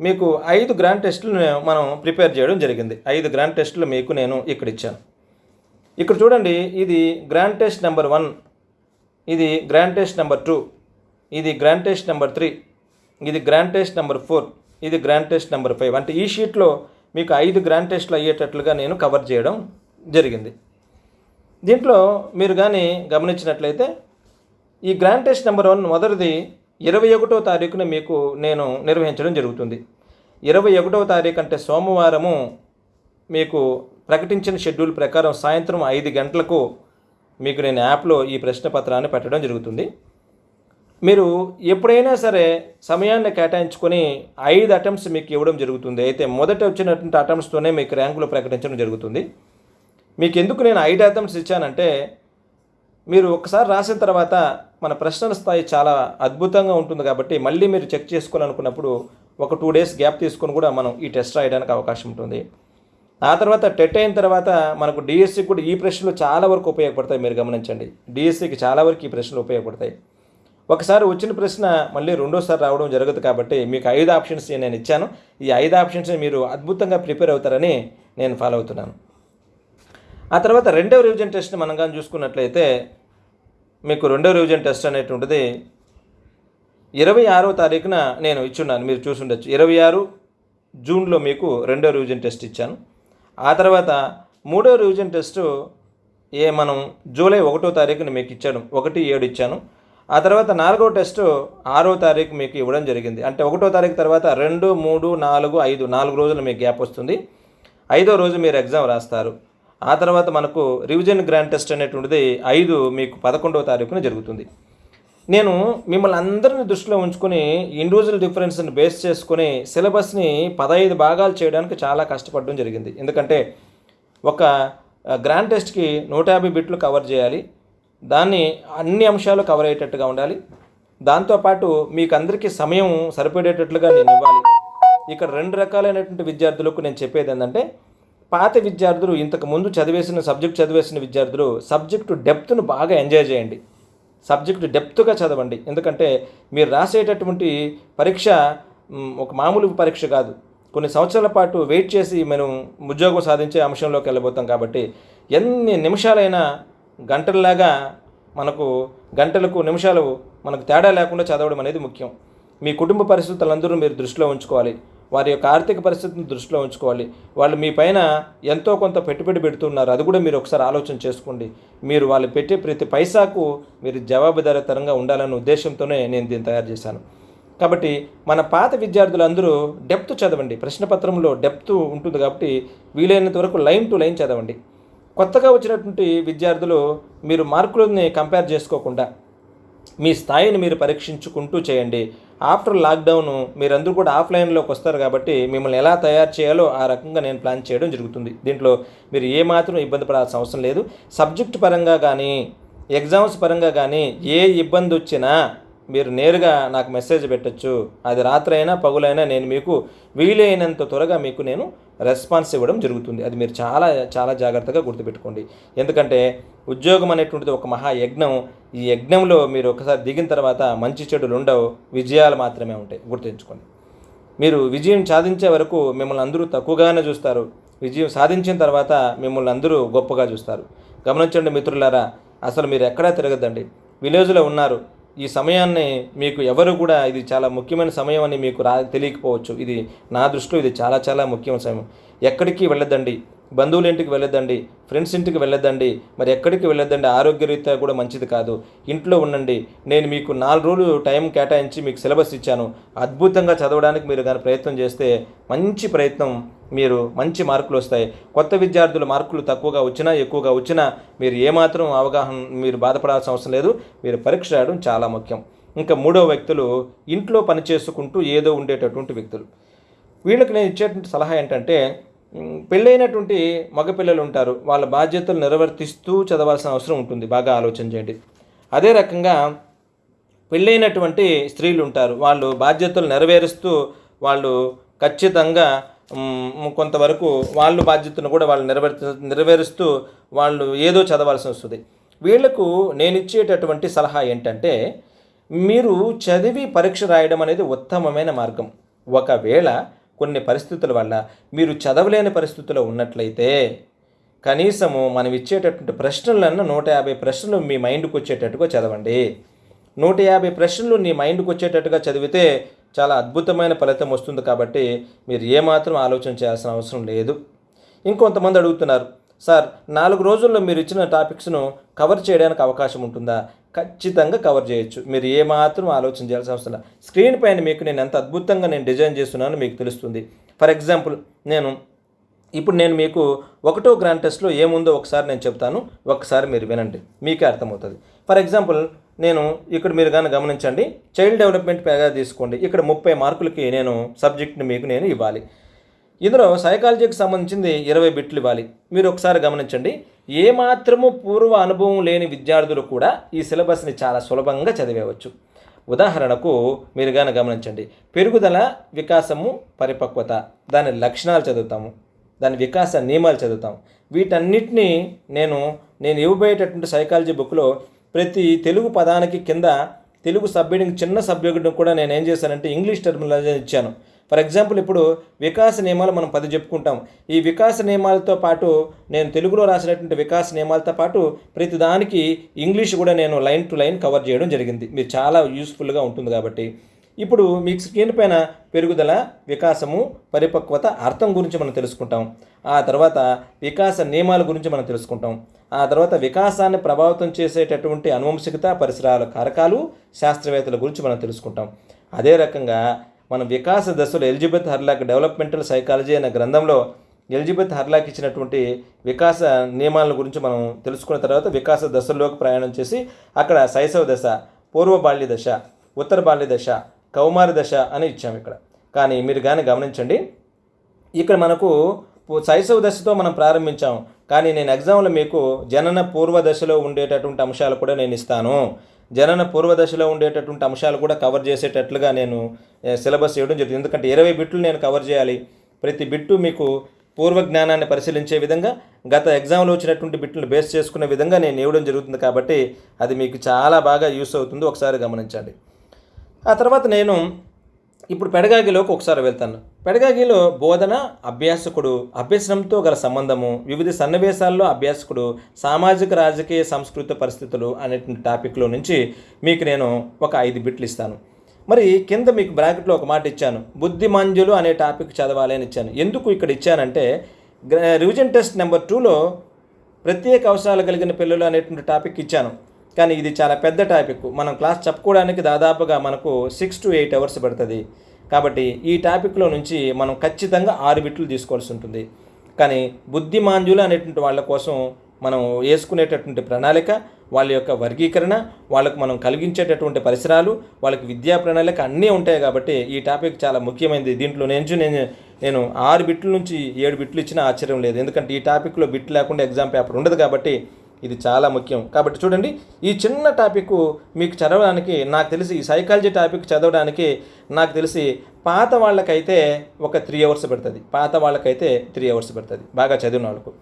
మీకు ఐదు గ్రాండ్ టెస్టులు మనం ప్రిపేర్ చేయడం జరిగింది. ఐదు గ్రాండ్ టెస్టులు మీకు నేను ఇక్కడ ఇచ్చాను. ఇక్కడ చూడండి ఇది గ్రాండ్ టెస్ట్ నెంబర్ వన్ ఇది గ్రాండ్ టెస్ట్ నెంబర్ టూ ఇది గ్రాండ్ టెస్ట్ నెంబర్ త్రీ ఇది గ్రాండ్ టెస్ట్ నెంబర్ ఫోర్ ఇది గ్రాండ్ టెస్ట్ నెంబర్ ఫైవ్ అంటే ఈ షీట్లో మీకు ఐదు గ్రాండ్ టెస్ట్లు అయ్యేటట్లుగా నేను కవర్ చేయడం జరిగింది. దీంట్లో మీరు కానీ గమనించినట్లయితే ఈ గ్రాండ్ టెస్ట్ నెంబర్ వన్ మొదటిది ఇరవై ఒకటో తారీఖున మీకు నేను నిర్వహించడం జరుగుతుంది. ఇరవై ఒకటవ తారీఖు అంటే సోమవారము మీకు ప్రకటించిన షెడ్యూల్ ప్రకారం సాయంత్రం ఐదు గంటలకు మీకు నేను యాప్లో ఈ ప్రశ్న పత్రాన్ని పెట్టడం జరుగుతుంది. మీరు ఎప్పుడైనా సరే సమయాన్ని కేటాయించుకొని ఐదు అటెంప్ట్స్ మీకు ఇవ్వడం జరుగుతుంది. అయితే మొదట వచ్చినటువంటి అటెంప్ట్స్తోనే మీకు ర్యాంకులు ప్రకటించడం జరుగుతుంది. మీకు ఎందుకు నేను ఐదు అటెంప్ట్స్ ఇచ్చానంటే మీరు ఒకసారి రాసిన తర్వాత మన ప్రశ్నల స్థాయి చాలా అద్భుతంగా ఉంటుంది కాబట్టి మళ్ళీ మీరు చెక్ చేసుకోవాలనుకున్నప్పుడు ఒక టూ డేస్ గ్యాప్ తీసుకొని కూడా మనం ఈ టెస్ట్ రాయడానికి అవకాశం ఉంటుంది. ఆ తర్వాత టెట్ అయిన తర్వాత మనకు డిఎస్సికి కూడా ఈ ప్రశ్నలు చాలా వరకు ఉపయోగపడతాయి మీరు గమనించండి. డిఎస్సికి చాలా వరకు ఈ ప్రశ్నలు ఉపయోగపడతాయి. ఒకసారి వచ్చిన ప్రశ్న మళ్ళీ రెండోసారి రావడం జరగదు కాబట్టి మీకు ఐదు ఆప్షన్స్ నేను ఇచ్చాను. ఈ ఐదు ఆప్షన్స్ మీరు అద్భుతంగా ప్రిపేర్ అవుతారని నేను ఫాలో అవుతున్నాను. ఆ తర్వాత రెండవ రివిజన్ టెస్ట్ మనం కానీ చూసుకున్నట్లయితే మీకు రెండో రివిజన్ టెస్ట్ అనేటువంటిది ఇరవై ఆరో తారీఖున నేను ఇచ్చున్నాను. మీరు చూసుండొచ్చు. ఇరవై ఆరు జూన్లో మీకు రెండో రివిజన్ టెస్ట్ ఇచ్చాను. ఆ తర్వాత మూడో రివిజన్ టెస్ట్ ఏ మనం జూలై ఒకటో తారీఖున మీకు ఇచ్చాను. ఒకటి ఏడు ఇచ్చాను. ఆ తర్వాత నాలుగో టెస్ట్ ఆరో తారీఖు మీకు ఇవ్వడం జరిగింది. అంటే ఒకటో తారీఖు తర్వాత రెండు మూడు నాలుగు ఐదు నాలుగు రోజులు మీకు గ్యాప్ వస్తుంది. ఐదో రోజు మీరు ఎగ్జామ్ రాస్తారు. ఆ తర్వాత మనకు రివిజన్ గ్రాండ్ టెస్ట్ అనేటువంటిది ఐదు మీకు పదకొండవ తారీఖున జరుగుతుంది. నేను మిమ్మల్ని అందరిని దృష్టిలో ఉంచుకొని ఇండివిజువల్ డిఫరెన్స్ని బేస్ చేసుకొని సిలబస్ని పదహైదు భాగాలు చేయడానికి చాలా కష్టపడడం జరిగింది. ఎందుకంటే ఒక గ్రాండ్ టెస్ట్కి నూట యాభై బిట్లు కవర్ చేయాలి. దాన్ని అన్ని అంశాలు కవర్ అయ్యేటట్టుగా ఉండాలి. దాంతోపాటు మీకు అందరికీ సమయం సరిపడేటట్లుగా నేను ఇవ్వాలి. ఇక్కడ రెండు రకాలైనటువంటి విద్యార్థులకు నేను చెప్పేది ఏంటంటే పాత విద్యార్థులు ఇంతకు ముందు చదివేసిన సబ్జెక్ట్ చదివేసిన విద్యార్థులు సబ్జెక్టు డెప్త్ను బాగా ఎంజాయ్ చేయండి. సబ్జెక్టు డెప్త్గా చదవండి. ఎందుకంటే మీరు రాసేటటువంటి పరీక్ష ఒక మామూలు పరీక్ష కాదు. కొన్ని సంవత్సరాల పాటు వెయిట్ చేసి మనం ఉద్యోగం సాధించే అంశంలోకి వెళ్ళబోతాం కాబట్టి ఎన్ని నిమిషాలైనా గంటల్లాగా మనకు గంటలకు నిమిషాలు మనకు తేడా లేకుండా చదవడం అనేది ముఖ్యం. మీ కుటుంబ పరిస్థితులందరూ మీరు దృష్టిలో ఉంచుకోవాలి. వారి యొక్క ఆర్థిక పరిస్థితిని దృష్టిలో ఉంచుకోవాలి. వాళ్ళు మీ పైన ఎంతో కొంత పెట్టుబడి పెడుతున్నారు. అది కూడా మీరు ఒకసారి ఆలోచన చేసుకోండి. మీరు వాళ్ళు పెట్టే ప్రతి పైసాకు మీరు జవాబుదారితరంగా ఉండాలనే ఉద్దేశంతోనే నేను దీన్ని తయారు చేశాను. కాబట్టి మన పాత విద్యార్థులందరూ డెప్త్ చదవండి. ప్రశ్నపత్రంలో డెప్త్ ఉంటుంది కాబట్టి వీలైనంత వరకు లైన్ టు లైన్ చదవండి. కొత్తగా వచ్చినటువంటి విద్యార్థులు మీరు మార్కులని కంపేర్ చేసుకోకుండా మీ స్థాయిని మీరు పరీక్షించుకుంటూ చేయండి. ఆఫ్టర్ లాక్డౌన్ మీరందరూ కూడా ఆఫ్లైన్లోకి వస్తారు కాబట్టి మిమ్మల్ని ఎలా తయారు చేయాలో ఆ రకంగా నేను ప్లాన్ చేయడం జరుగుతుంది. దీంట్లో మీరు ఏమాత్రం ఇబ్బంది పడాల్సిన అవసరం లేదు. సబ్జెక్ట్ పరంగా కానీ ఎగ్జామ్స్ పరంగా కానీ ఏ ఇబ్బంది వచ్చినా మీరు నేరుగా నాకు మెసేజ్ పెట్టచ్చు. అది రాత్రైనా పగులైనా నేను మీకు వీలైనంత త్వరగా మీకు నేను రెస్పాన్స్ ఇవ్వడం జరుగుతుంది. అది మీరు చాలా చాలా జాగ్రత్తగా గుర్తుపెట్టుకోండి. ఎందుకంటే ఉద్యోగం అనేటువంటిది ఒక మహా యజ్ఞం. ఈ యజ్ఞంలో మీరు ఒకసారి దిగిన తర్వాత మంచి చెడులు ఉండవు. విజయాలు మాత్రమే ఉంటాయి. గుర్తుంచుకోండి. మీరు విజయం సాధించే వరకు మిమ్మల్ని అందరూ తక్కువగానే చూస్తారు. విజయం సాధించిన తర్వాత మిమ్మల్ని అందరూ గొప్పగా చూస్తారు. గమనించండి మిత్రులారా అసలు మీరు ఎక్కడా తిరగద్దండి. విలేజ్లో ఉన్నారు. ఈ సమయాన్ని మీకు ఎవరు కూడా ఇది చాలా ముఖ్యమైన సమయం అని మీకు రా తెలియకపోవచ్చు. ఇది నా దృష్టిలో ఇది చాలా చాలా ముఖ్యమైన సమయం. ఎక్కడికి వెళ్ళదండి బంధువుల ఇంటికి వెళ్ళదండి ఫ్రెండ్స్ ఇంటికి వెళ్ళదండి మరి ఎక్కడికి వెళ్ళదండి ఆరోగ్యరీత్యా కూడా మంచిది కాదు. ఇంట్లో ఉండండి. నేను మీకు నాలుగు రోజులు టైం కేటాయించి మీకు సిలబస్ ఇచ్చాను. అద్భుతంగా చదవడానికి మీరు కానీ ప్రయత్నం చేస్తే మంచి ప్రయత్నం మీరు మంచి మార్కులు వస్తాయి. కొత్త విద్యార్థులు మార్కులు తక్కువగా వచ్చినా ఎక్కువగా వచ్చినా మీరు ఏమాత్రం అవగాహన మీరు బాధపడాల్సిన అవసరం లేదు. మీరు పరీక్ష రాయడం చాలా ముఖ్యం. ఇంకా మూడో వ్యక్తులు ఇంట్లో పని చేసుకుంటూ ఏదో ఉండేటటువంటి వ్యక్తులు. వీళ్ళకి నేను ఇచ్చేటువంటి సలహా ఏంటంటే పెళ్ళైనటువంటి మగపిల్లలు ఉంటారు. వాళ్ళ బాధ్యతలు నిర్వర్తిస్తూ చదవాల్సిన అవసరం ఉంటుంది. బాగా ఆలోచన చేయండి. అదే రకంగా పెళ్ళైనటువంటి స్త్రీలు ఉంటారు. వాళ్ళు బాధ్యతలు నెరవేరుస్తూ వాళ్ళు ఖచ్చితంగా కొంతవరకు వాళ్ళు బాధ్యతను కూడా వాళ్ళు నెరవేర్ నెరవేరుస్తూ వాళ్ళు ఏదో చదవాల్సి వస్తుంది. వీళ్ళకు నేను ఇచ్చేటటువంటి సలహా ఏంటంటే మీరు చదివి పరీక్ష రాయడం అనేది ఉత్తమమైన మార్గం. ఒకవేళ కొన్ని పరిస్థితుల వల్ల మీరు చదవలేని పరిస్థితుల్లో ఉన్నట్లయితే కనీసము మనం ఇచ్చేటటువంటి ప్రశ్నలన్నా నూట యాభై ప్రశ్నలు మీ మైండ్కి వచ్చేటట్టుగా చదవండి. నూట యాభై ప్రశ్నలు నీ మైండ్కి వచ్చేటట్టుగా చదివితే చాలా అద్భుతమైన ఫలితం వస్తుంది కాబట్టి మీరు ఏమాత్రం ఆలోచన చేయాల్సిన అవసరం లేదు. ఇంకొంతమంది అడుగుతున్నారు సార్ నాలుగు రోజుల్లో మీరు ఇచ్చిన టాపిక్స్ను కవర్ చేయడానికి అవకాశం ఉంటుందా? ఖచ్చితంగా కవర్ చేయొచ్చు. మీరు ఏమాత్రం ఆలోచన చేయాల్సిన అవసరం లేదు. స్క్రీన్ పైన మీకు నేను ఎంత అద్భుతంగా నేను డిజైన్ చేస్తున్నానో మీకు తెలుస్తుంది. ఫర్ ఎగ్జాంపుల్ నేను ఇప్పుడు నేను మీకు ఒకటో గ్రాండ్ టెస్ట్లో ఏముందో ఒకసారి నేను చెప్తాను. ఒకసారి మీరు వినండి. మీకే అర్థమవుతుంది. ఫర్ ఎగ్జాంపుల్ నేను ఇక్కడ మీరు కానీ గమనించండి. చైల్డ్ డెవలప్మెంట్ పేగా తీసుకోండి. ఇక్కడ ముప్పై మార్కులకి నేను సబ్జెక్ట్ని మీకు నేను ఇవ్వాలి. ఇందులో సైకాలజీకి సంబంధించింది ఇరవై బిట్లు ఇవ్వాలి. మీరు ఒకసారి గమనించండి. ఏమాత్రము పూర్వ అనుభవం లేని విద్యార్థులు కూడా ఈ సిలబస్ని చాలా సులభంగా చదివేవచ్చు. ఉదాహరణకు మీరు కానీ గమనించండి. పెరుగుదల వికాసము పరిపక్వత. దాని లక్షణాలు చదువుతాము. దాని వికాస నియమాలు చదువుతాం వీటన్నిటినీ నేను నేను ఇవ్వబోయేటటువంటి సైకాలజీ బుక్లో ప్రతి తెలుగు పదానికి కింద తెలుగు సబ్జెక్ట్ చిన్న సబ్జెక్టును కూడా నేను ఏం చేశానంటే ఇంగ్లీష్ టర్మినాలజీ ఇచ్చాను. ఫర్ ఎగ్జాంపుల్ ఇప్పుడు వికాస నియమాలు మనం పది చెప్పుకుంటాం. ఈ వికాస నియమాలతో పాటు నేను తెలుగులో రాసినటువంటి వికాస నియమాలతో పాటు ప్రతి దానికి ఇంగ్లీష్ కూడా నేను లైన్ టు లైన్ కవర్ చేయడం జరిగింది. మీరు చాలా యూస్ఫుల్గా ఉంటుంది కాబట్టి. ఇప్పుడు మీకు స్కిన్ పైన పెరుగుదల వికాసము పరిపక్వత అర్థం గురించి మనం తెలుసుకుంటాం. ఆ తర్వాత వికాస నియమాల గురించి మనం తెలుసుకుంటాం. ఆ తర్వాత వికాసాన్ని ప్రభావితం చేసేటటువంటి అనువంశికత పరిసరాల కారకాలు శాస్త్రవేత్తల గురించి మనం తెలుసుకుంటాం. అదే రకంగా మనం వికాస దశలో ఎలిజబెత్ హర్లాక్ డెవలప్మెంటల్ సైకాలజీ అనే గ్రంథంలో ఎలిజబెత్ హర్లాక్ ఇచ్చినటువంటి వికాస నియమాల గురించి మనం తెలుసుకున్న తర్వాత వికాస దశల్లోకి ప్రయాణం చేసి అక్కడ శైశవ దశ పూర్వ బాల్య దశ ఉత్తర బాల్య దశ కౌమార దశ అని ఇచ్చాము ఇక్కడ. కానీ మీరు కానీ గమనించండి ఇక్కడ మనకు శైశవ దశతో మనం ప్రారంభించాం. కానీ నేను ఎగ్జామ్లో మీకు జనన పూర్వ దశలో ఉండేటటువంటి అంశాలు కూడా నేను ఇస్తాను. జనన పూర్వ దశలో ఉండేటటువంటి అంశాలు కూడా కవర్ చేసేటట్లుగా నేను సిలబస్ ఇవ్వడం జరుగుతుంది ఎందుకంటే ఇరవై బిట్లు నేను కవర్ చేయాలి. ప్రతి బిట్టు మీకు పూర్వ జ్ఞానాన్ని పరిశీలించే విధంగా గత ఎగ్జామ్లో వచ్చినటువంటి బిట్లను బేస్ చేసుకునే విధంగా నేను ఇవ్వడం జరుగుతుంది కాబట్టి అది మీకు చాలా బాగా యూస్ అవుతుంది. ఒకసారి గమనించండి. ఆ తర్వాత నేను ఇప్పుడు పెడగాగిలోకి ఒకసారి వెళ్తాను. పెడగాగిలో బోధన అభ్యాసకుడు అభ్యసనంతో గల సంబంధము వివిధ సన్నివేశాల్లో అభ్యాసకుడు సామాజిక రాజకీయ సంస్కృత పరిస్థితులు అనేటువంటి టాపిక్లో నుంచి మీకు నేను ఒక ఐదు బిట్లు ఇస్తాను. మరి కింద మీకు బ్రాకెట్లో ఒక మాట ఇచ్చాను. బుద్ధిమాంజులు అనే టాపిక్ చదవాలి అని ఇచ్చాను. ఎందుకు ఇక్కడ ఇచ్చానంటే రివిజన్ టెస్ట్ నెంబర్ టూలో ప్రత్యేక అవసరాలు కలిగిన పిల్లలు అనేటువంటి టాపిక్ ఇచ్చాను. కానీ ఇది చాలా పెద్ద టాపిక్. మనం క్లాస్ చెప్పుకోవడానికి దాదాపుగా మనకు సిక్స్ టు ఎయిట్ అవర్స్ పడుతుంది. కాబట్టి ఈ టాపిక్లో నుంచి మనం ఖచ్చితంగా ఆరు బిట్లు తీసుకోవాల్సి ఉంటుంది. కానీ బుద్ధిమాంద్యులు అనేటువంటి వాళ్ళ కోసం మనం వేసుకునేటటువంటి ప్రణాళిక వాళ్ళ యొక్క వర్గీకరణ వాళ్ళకు మనం కలిగించేటటువంటి పరిసరాలు వాళ్ళకి విద్యా ప్రణాళిక అన్నీ ఉంటాయి కాబట్టి ఈ టాపిక్ చాలా ముఖ్యమైనది. దీంట్లో నుంచి నేను నేను ఆరు బిట్ల నుంచి ఏడు బిట్లు ఇచ్చినా ఆశ్చర్యం లేదు. ఎందుకంటే ఈ టాపిక్లో బిట్ లేకుండా ఎగ్జామ్ పేపర్ ఉండదు కాబట్టి ఇది చాలా ముఖ్యం. కాబట్టి చూడండి ఈ చిన్న టాపిక్ మీకు చదవడానికి నాకు తెలిసి ఈ సైకాలజీ టాపిక్ చదవడానికి నాకు తెలిసి పాత వాళ్ళకైతే ఒక త్రీ అవర్స్ పడుతుంది. పాత వాళ్ళకైతే త్రీ అవర్స్ పడుతుంది. బాగా చదివిన వాళ్ళకు.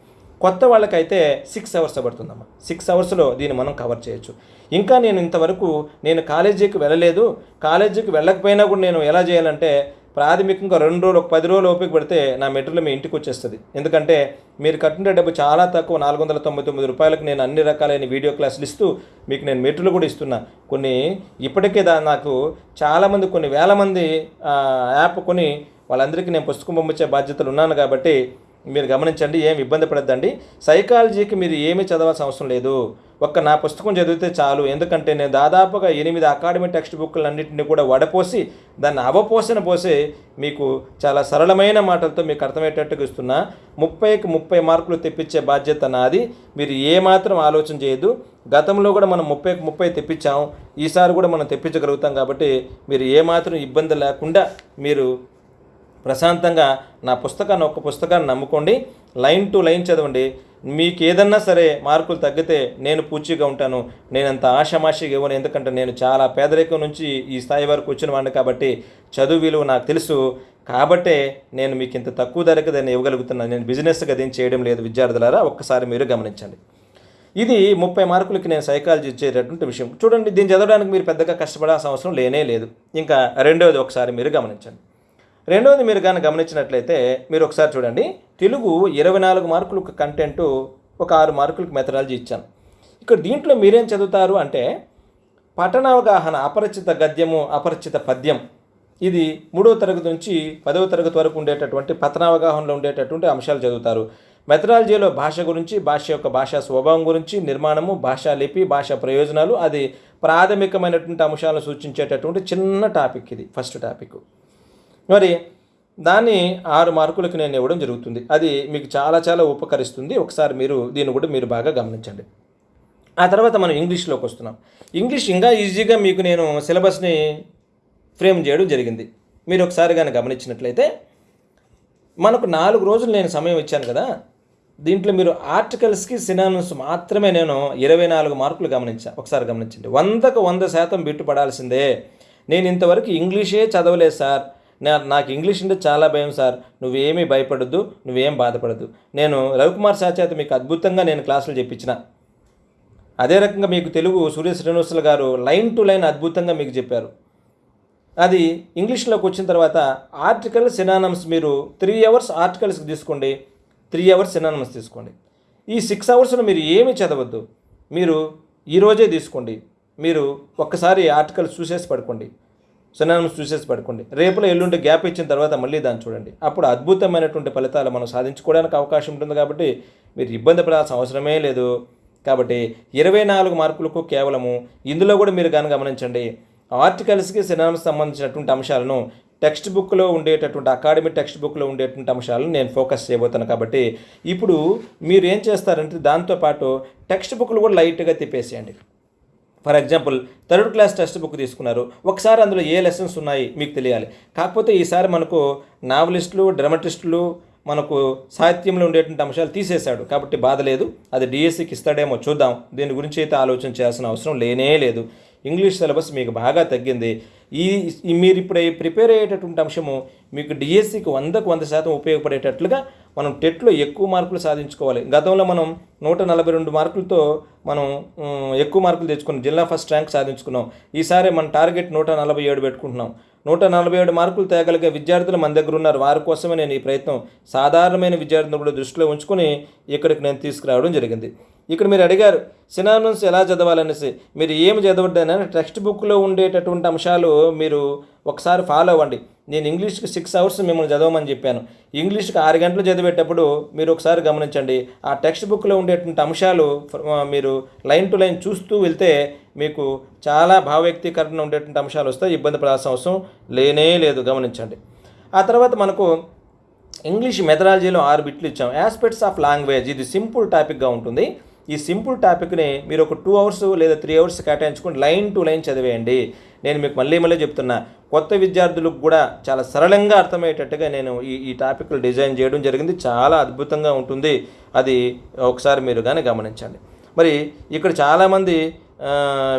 కొత్త వాళ్ళకైతే సిక్స్ అవర్స్ పడుతుందమ్మా. సిక్స్ అవర్స్లో దీన్ని మనం కవర్ చేయొచ్చు. ఇంకా నేను ఇంతవరకు నేను కాలేజీకి వెళ్ళలేదు. కాలేజీకి వెళ్ళకపోయినా కూడా నేను ఎలా చేయాలంటే ప్రాథమికంగా రెండు రోజులు ఒక పది రోజులు ఓపిక పెడితే నా మెటీరియల్ మీ ఇంటికి వచ్చేస్తుంది. ఎందుకంటే మీరు కట్టిన డబ్బు చాలా తక్కువ నాలుగు వందల తొంభై తొమ్మిది రూపాయలకు నేను అన్ని రకాలైన వీడియో క్లాసులు ఇస్తూ మీకు నేను మెటీరియల్ కూడా ఇస్తున్నా. కొన్ని ఇప్పటికే దా నాకు చాలామంది కొన్ని వేల మంది యాప్ కొని వాళ్ళందరికీ నేను పుస్తకం పంపించే బాధ్యతలు ఉన్నాను కాబట్టి మీరు గమనించండి ఏం ఇబ్బంది పడద్దండి. సైకాలజీకి మీరు ఏమీ చదవాల్సిన అవసరం లేదు. ఒక్క నా పుస్తకం చదివితే చాలు. ఎందుకంటే నేను దాదాపుగా ఎనిమిది అకాడమీ టెక్స్ట్ బుక్లు అన్నింటినీ కూడా వడపోసి దాన్ని అవపోసిన పోసే మీకు చాలా సరళమైన మాటలతో మీకు అర్థమయ్యేటట్టుగా ఇస్తున్నా. ముప్పైకి ముప్పై మార్కులు తెప్పించే బాధ్యత నాది. మీరు ఏమాత్రం ఆలోచన చేయదు గతంలో కూడా మనం ముప్పైకి ముప్పై తెప్పించాం. ఈసారి కూడా మనం తెప్పించగలుగుతాం కాబట్టి మీరు ఏమాత్రం ఇబ్బంది లేకుండా మీరు ప్రశాంతంగా నా పుస్తకాన్ని ఒక్క పుస్తకాన్ని నమ్ముకోండి. లైన్ టు లైన్ చదవండి. మీకు ఏదన్నా సరే మార్కులు తగ్గితే నేను పూచిగా ఉంటాను. నేను అంత ఆషమాషిగా ఇవ్వను. ఎందుకంటే నేను చాలా పేదరికం నుంచి ఈ స్థాయి వరకు వచ్చిన వాడిని కాబట్టి చదువు విలువ నాకు తెలుసు. కాబట్టే నేను మీకు ఇంత తక్కువ ధరకు దాన్ని ఇవ్వగలుగుతున్నాను. నేను బిజినెస్గా దీన్ని చేయడం లేదు. విద్యార్థులారా ఒక్కసారి మీరు గమనించండి. ఇది ముప్పై మార్కులకి నేను సైకాలజీ ఇచ్చేటటువంటి విషయం. చూడండి దీన్ని చదవడానికి మీరు పెద్దగా కష్టపడాల్సిన అవసరం లేనే లేదు. ఇంకా రెండవది ఒకసారి మీరు గమనించండి. రెండవది మీరు కానీ గమనించినట్లయితే మీరు ఒకసారి చూడండి. తెలుగు ఇరవై నాలుగు మార్కులు కంటెంట్ ఒక ఆరు మార్కులకు మెథడాలజీ ఇచ్చాను. ఇక్కడ దీంట్లో మీరేం చదువుతారు అంటే పఠనావగాహన అపరిచిత గద్యము అపరిచిత పద్యం. ఇది మూడవ తరగతి నుంచి పదవ తరగతి వరకు ఉండేటటువంటి పతనావగాహనలో ఉండేటటువంటి అంశాలు చదువుతారు. మెథడాలజీలో భాష గురించి భాష యొక్క భాషా స్వభావం గురించి నిర్మాణము భాషా లిపి భాషా ప్రయోజనాలు అది ప్రాథమికమైనటువంటి అంశాలను సూచించేటటువంటి చిన్న టాపిక్ ఇది ఫస్ట్ టాపిక్ మరి దాన్ని ఆరు మార్కులకు నేను ఇవ్వడం జరుగుతుంది. అది మీకు చాలా చాలా ఉపకరిస్తుంది. ఒకసారి మీరు దీన్ని కూడా మీరు బాగా గమనించండి. ఆ తర్వాత మనం ఇంగ్లీష్లోకి వస్తున్నాం. ఇంగ్లీష్ ఇంకా ఈజీగా మీకు నేను సిలబస్ని ఫ్రేమ్ చేయడం జరిగింది. మీరు ఒకసారి కానీ గమనించినట్లయితే మనకు నాలుగు రోజులు నేను సమయం ఇచ్చాను కదా. దీంట్లో మీరు ఆర్టికల్స్కి సినానమ్స్ మాత్రమే నేను ఇరవై నాలుగు మార్కులు గమనించా. ఒకసారి గమనించండి. వందకు వంద శాతం బిట్టు పడాల్సిందే నేను ఇంతవరకు ఇంగ్లీషే చదవలేదు సార్. నాకు ఇంగ్లీష్ అంటే చాలా భయం సార్. నువ్వేమీ భయపడద్దు నువ్వేం బాధపడద్దు. నేను రవికుమార్ సార్ చేత మీకు అద్భుతంగా నేను క్లాసులు చెప్పించిన అదే రకంగా మీకు తెలుగు సూర్య శ్రీనివాసులు గారు లైన్ టు లైన్ అద్భుతంగా మీకు చెప్పారు. అది ఇంగ్లీష్లోకి వచ్చిన తర్వాత ఆర్టికల్ సినానమ్స్ మీరు త్రీ అవర్స్ ఆర్టికల్స్కి తీసుకోండి. త్రీ అవర్స్ సినానమ్స్ తీసుకోండి. ఈ సిక్స్ అవర్స్లో మీరు ఏమి చదవద్దు. మీరు ఈరోజే తీసుకోండి. మీరు ఒక్కసారి ఆర్టికల్ చూసేసి పడుకోండి. సినానిమ్స్ చూసేసి పడుకోండి. రేపులో ఎల్లుండి గ్యాప్ ఇచ్చిన తర్వాత మళ్ళీ దాన్ని చూడండి. అప్పుడు అద్భుతమైనటువంటి ఫలితాలు మనం సాధించుకోవడానికి అవకాశం ఉంటుంది కాబట్టి మీరు ఇబ్బంది పడాల్సిన అవసరమే లేదు. కాబట్టి ఇరవై నాలుగు మార్కులకు కేవలము ఇందులో కూడా మీరు కానీ గమనించండి. ఆర్టికల్స్కి సినానిమ్స్ సంబంధించినటువంటి అంశాలను టెక్స్ట్ బుక్లో ఉండేటటువంటి అకాడమిక్ టెక్స్ట్ బుక్లో ఉండేటువంటి అంశాలను నేను ఫోకస్ చేయబోతాను కాబట్టి ఇప్పుడు మీరు ఏం చేస్తారంటే దాంతోపాటు టెక్స్ట్ బుక్లు కూడా లైట్గా తిప్పేసేయండి. For example third class text book తీసుకున్నారు. ఒకసారి అందులో ఏ లెసన్స్ ఉన్నాయి మీకు తెలియాలి. కాకపోతే ఈసారి మనకు నావలిస్టులు డ్రమటిస్టులు మనకు సాహిత్యంలో ఉండేటువంటి అంశాలు తీసేశాడు. కాబట్టి బాధ లేదు. అది డిఎస్సికి ఇస్తాడేమో చూద్దాం. దీని గురించి అయితే ఆలోచన చేయాల్సిన అవసరం లేనే లేదు. ఇంగ్లీష్ సిలబస్ మీకు బాగా తగ్గింది. ఈ ఈ మీరు ఇప్పుడు ప్రిపేర్ అయ్యేటటువంటి అంశము మీకు డిఎస్సికి వందకు వంద శాతం ఉపయోగపడేటట్లుగా మనం టెట్లో ఎక్కువ మార్కులు సాధించుకోవాలి. గతంలో మనం నూట నలభై రెండు మార్కులతో మనం ఎక్కువ మార్కులు తెచ్చుకున్నాం జిల్లా ఫస్ట్ ర్యాంక్ సాధించుకున్నాం. ఈసారి మన టార్గెట్ నూట నలభై ఏడు పెట్టుకుంటున్నాం. నూట నలభై ఏడు మార్కులు తేగలిగే విద్యార్థులు మన దగ్గర ఉన్నారు వారి కోసమే నేను ఈ ప్రయత్నం సాధారణమైన విద్యార్థులను కూడా దృష్టిలో ఉంచుకొని ఇక్కడికి నేను తీసుకురావడం జరిగింది. ఇక్కడ మీరు అడిగారు సినానమ్స్ ఎలా చదవాలనేసి? మీరు ఏమి చదవద్దని టెక్స్ట్ బుక్లో ఉండేటటువంటి అంశాలు మీరు ఒకసారి ఫాలో అవ్వండి. నేను ఇంగ్లీష్కి సిక్స్ అవర్స్ మిమ్మల్ని చదవమని చెప్పాను. ఇంగ్లీష్కి ఆరు గంటలు చదివేటప్పుడు మీరు ఒకసారి గమనించండి. ఆ టెక్స్ట్ బుక్లో ఉండేటువంటి అంశాలు మీరు లైన్ టు లైన్ చూస్తూ వెళ్తే మీకు చాలా భావవ్యక్తీకరణ ఉండేటువంటి అంశాలు వస్తాయి ఇబ్బంది పడాల్సిన అవసరం లేనే లేదు గమనించండి. ఆ తర్వాత మనకు ఇంగ్లీష్ మెథడాలజీలో ఆరు బిట్లు ఇచ్చాం. ఆస్పెక్ట్స్ ఆఫ్ లాంగ్వేజ్ ఇది సింపుల్ టాపిక్గా ఉంటుంది. ఈ సింపుల్ టాపిక్ని మీరు ఒక టూ అవర్స్ లేదా త్రీ అవర్స్ కేటాయించుకొని లైన్ టు లైన్ చదివేయండి. నేను మీకు మళ్ళీ మళ్ళీ చెప్తున్నా కొత్త విద్యార్థులకు కూడా చాలా సరళంగా అర్థమయ్యేటట్టుగా నేను ఈ ఈ టాపిక్లు డిజైన్ చేయడం జరిగింది. చాలా అద్భుతంగా ఉంటుంది. అది ఒకసారి మీరు కానీ గమనించండి. మరి ఇక్కడ చాలామంది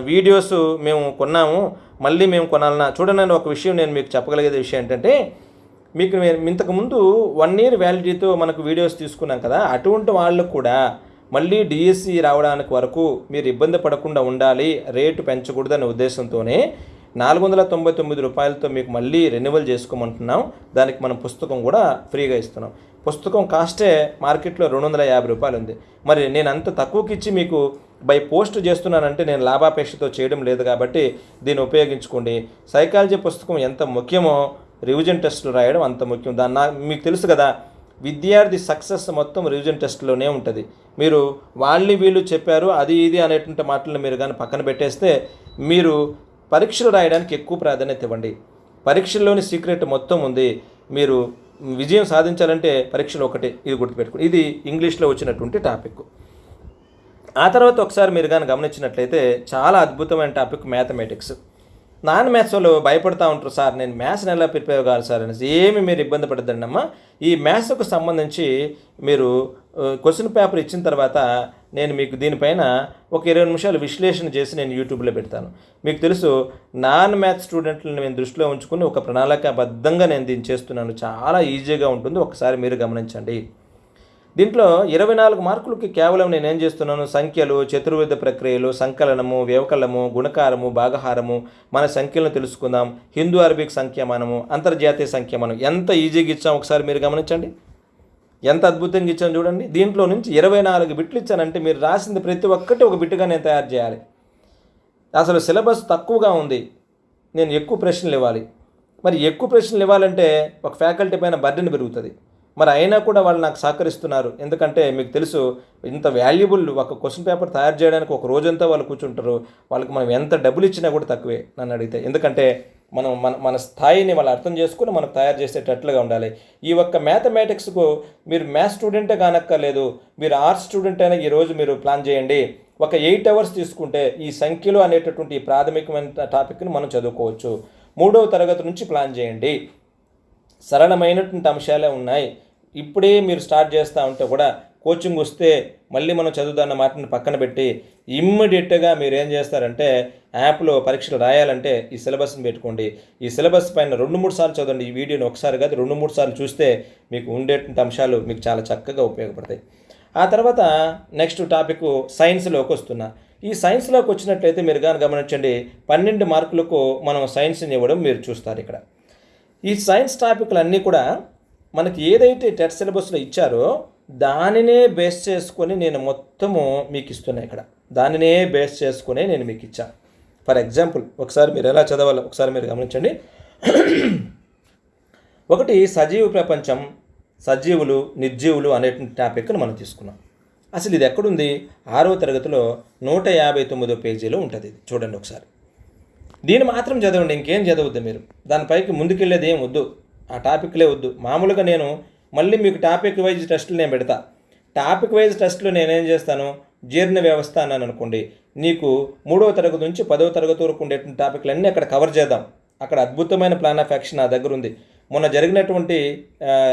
వీడియోస్ మేము కొన్నాము. మళ్ళీ మేము కొనాలన్నా. చూడండి ఒక విషయం నేను మీకు చెప్పగలిగేది విషయం ఏంటంటే మీకు ఇంతకుముందు వన్ ఇయర్ వ్యాలిడిటీతో మనకు వీడియోస్ తీసుకున్నాం కదా. అటువంటి వాళ్ళకు కూడా మళ్ళీ డిఎస్సి రావడానికి వరకు మీరు ఇబ్బంది పడకుండా ఉండాలి రేటు పెంచకూడదనే ఉద్దేశంతోనే నాలుగు వందల తొంభై తొమ్మిది రూపాయలతో మీకు మళ్ళీ రెన్యువల్ చేసుకోమంటున్నాం. దానికి మనం పుస్తకం కూడా ఫ్రీగా ఇస్తున్నాం. పుస్తకం కాస్టే మార్కెట్లో రెండు వందల యాభై రూపాయలు ఉంది మరి నేను అంత తక్కువకి ఇచ్చి మీకు బై పోస్ట్ చేస్తున్నానంటే నేను లాభాపేక్షతో చేయడం లేదు కాబట్టి దీన్ని ఉపయోగించుకోండి. సైకాలజీ పుస్తకం ఎంత ముఖ్యమో రివిజన్ టెస్టులు రాయడం అంత ముఖ్యం. దాన్ని మీకు తెలుసు కదా విద్యార్థి సక్సెస్ మొత్తం రివిజన్ టెస్ట్లోనే ఉంటుంది. మీరు వాళ్ళు వీళ్ళు చెప్పారు అది ఇది అనేటువంటి మాటలను మీరు కానీ పక్కన పెట్టేస్తే మీరు పరీక్షలు రాయడానికి ఎక్కువ ప్రాధాన్యత ఇవ్వండి. పరీక్షల్లోని సీక్రెట్ మొత్తం ఉంది. మీరు విజయం సాధించాలంటే పరీక్షలు ఒకటే ఇది గుర్తుపెట్టుకుని ఇది ఇంగ్లీష్లో వచ్చినటువంటి టాపిక్. ఆ తర్వాత ఒకసారి మీరు కానీ గమనించినట్లయితే చాలా అద్భుతమైన టాపిక్ మ్యాథమెటిక్స్. నాన్ మ్యాథ్స్ వాళ్ళు భయపడతా ఉంటారు సార్ నేను మ్యాథ్స్ని ఎలా ప్రిపేర్ కావాలి సార్? అనేసి. ఏమి మీరు ఇబ్బంది పడద్దండి అమ్మా. ఈ మ్యాథ్స్కు సంబంధించి మీరు క్వశ్చన్ పేపర్ ఇచ్చిన తర్వాత నేను మీకు దీనిపైన ఒక ఇరవై నిమిషాలు విశ్లేషణ చేసి నేను యూట్యూబ్లో పెడతాను. మీకు తెలుసు నాన్ మ్యాథ్స్ స్టూడెంట్లను నేను దృష్టిలో ఉంచుకుని ఒక ప్రణాళికాబద్ధంగా నేను దీన్ని చేస్తున్నాను. చాలా ఈజీగా ఉంటుంది. ఒకసారి మీరు గమనించండి. దీంట్లో ఇరవై నాలుగు మార్కులకి కేవలం నేను ఏం చేస్తున్నాను? సంఖ్యలు చతుర్విధ ప్రక్రియలు సంకలనము వ్యవకలము గుణకారము భాగహారము మన సంఖ్యలను తెలుసుకుందాం. హిందూ అరబిక్ సంఖ్యమానము అంతర్జాతీయ సంఖ్యమానం ఎంత ఈజీగా ఇచ్చాం? ఒకసారి మీరు గమనించండి. ఎంత అద్భుతంగా ఇచ్చాను చూడండి. దీంట్లో నుంచి ఇరవై నాలుగు బిట్లు ఇచ్చానంటే మీరు రాసింది ప్రతి ఒక్కటి ఒక బిట్టుగా నేను తయారు చేయాలి. అసలు సిలబస్ తక్కువగా ఉంది. నేను ఎక్కువ ప్రశ్నలు ఇవ్వాలి. మరి ఎక్కువ ప్రశ్నలు ఇవ్వాలంటే ఒక ఫ్యాకల్టీ పైన బర్డెన్ పెరుగుతుంది. మరి అయినా కూడా వాళ్ళు నాకు సహకరిస్తున్నారు. ఎందుకంటే మీకు తెలుసు ఇంత వాల్యుబుల్ ఒక క్వశ్చన్ పేపర్ తయారు చేయడానికి ఒక రోజంతా వాళ్ళు కూర్చుంటారు. వాళ్ళకి మనం ఎంత డబ్బులు ఇచ్చినా కూడా తక్కువే నన్ను అడిగితే. ఎందుకంటే మనం మన మన స్థాయిని వాళ్ళు అర్థం చేసుకుని మనం తయారు చేసేటట్లుగా ఉండాలి. ఈ ఒక్క మ్యాథమెటిక్స్కు మీరు మ్యాథ్స్ స్టూడెంటే కానక్కర్లేదు. మీరు ఆర్ట్స్ స్టూడెంట్ అయినా ఈరోజు మీరు ప్లాన్ చేయండి. ఒక ఎయిట్ అవర్స్ తీసుకుంటే ఈ సంఖ్యలు అనేటటువంటి ఈ ప్రాథమికమైన టాపిక్ని మనం చదువుకోవచ్చు. మూడవ తరగతి నుంచి ప్లాన్ చేయండి. సరళమైనటువంటి అంశాలే ఉన్నాయి. ఇప్పుడే మీరు స్టార్ట్ చేస్తూ ఉంటే కూడా కోచింగ్ వస్తే మళ్ళీ మనం చదువుదాన్న మాటను పక్కన పెట్టి ఇమ్మీడియట్గా మీరు ఏం చేస్తారంటే యాప్లో పరీక్షలు రాయాలంటే ఈ సిలబస్ని పెట్టుకోండి. ఈ సిలబస్ పైన రెండు మూడు సార్లు చదవండి. ఈ వీడియోని ఒకసారి కాదు రెండు మూడు సార్లు చూస్తే మీకు ఉండేటువంటి అంశాలు మీకు చాలా చక్కగా ఉపయోగపడతాయి. ఆ తర్వాత నెక్స్ట్ టాపిక్ సైన్స్లోకి వస్తున్నా. ఈ సైన్స్లోకి వచ్చినట్లయితే మీరు కానీ గమనించండి పన్నెండు మార్కులకు మనం సైన్స్ని ఇవ్వడం మీరు చూస్తారు ఇక్కడ. ఈ సైన్స్ టాపిక్లు అన్నీ కూడా మనకి ఏదైతే టెట్ సిలబస్లో ఇచ్చారో దానినే బేస్ చేసుకొని నేను మొత్తము మీకు ఇస్తున్నా ఇక్కడ. దానినే బేస్ చేసుకుని నేను మీకు ఇచ్చాను ఫర్ ఎగ్జాంపుల్ ఒకసారి మీరు ఎలా చదవాలో ఒకసారి మీరు గమనించండి. ఒకటి సజీవ ప్రపంచం సజీవులు నిర్జీవులు అనేటువంటి టాపిక్ను మనం తీసుకున్నాం. అసలు ఇది ఎక్కడుంది? ఆరో తరగతిలో నూట యాభై తొమ్మిదో పేజీలో ఉంటుంది ఇది. చూడండి ఒకసారి. దీన్ని మాత్రం చదవండి ఇంకేం చదవద్దు మీరు. దానిపైకి ముందుకెళ్ళేది ఏం వద్దు. ఆ టాపిక్లే వద్దు. మామూలుగా నేను మళ్ళీ మీకు టాపిక్ వైజ్ టెస్టులు నేను పెడతా. టాపిక్ వైజ్ టెస్టులు నేనేం చేస్తాను? జీర్ణ వ్యవస్థ అన్నాను అనుకోండి. నీకు మూడవ తరగతి నుంచి పదవ తరగతి వరకు ఉండేటువంటి టాపిక్లన్నీ అక్కడ కవర్ చేద్దాం. అక్కడ అద్భుతమైన ప్లాన్ ఆఫ్ యాక్షన్ నా దగ్గర ఉంది. మొన్న జరిగినటువంటి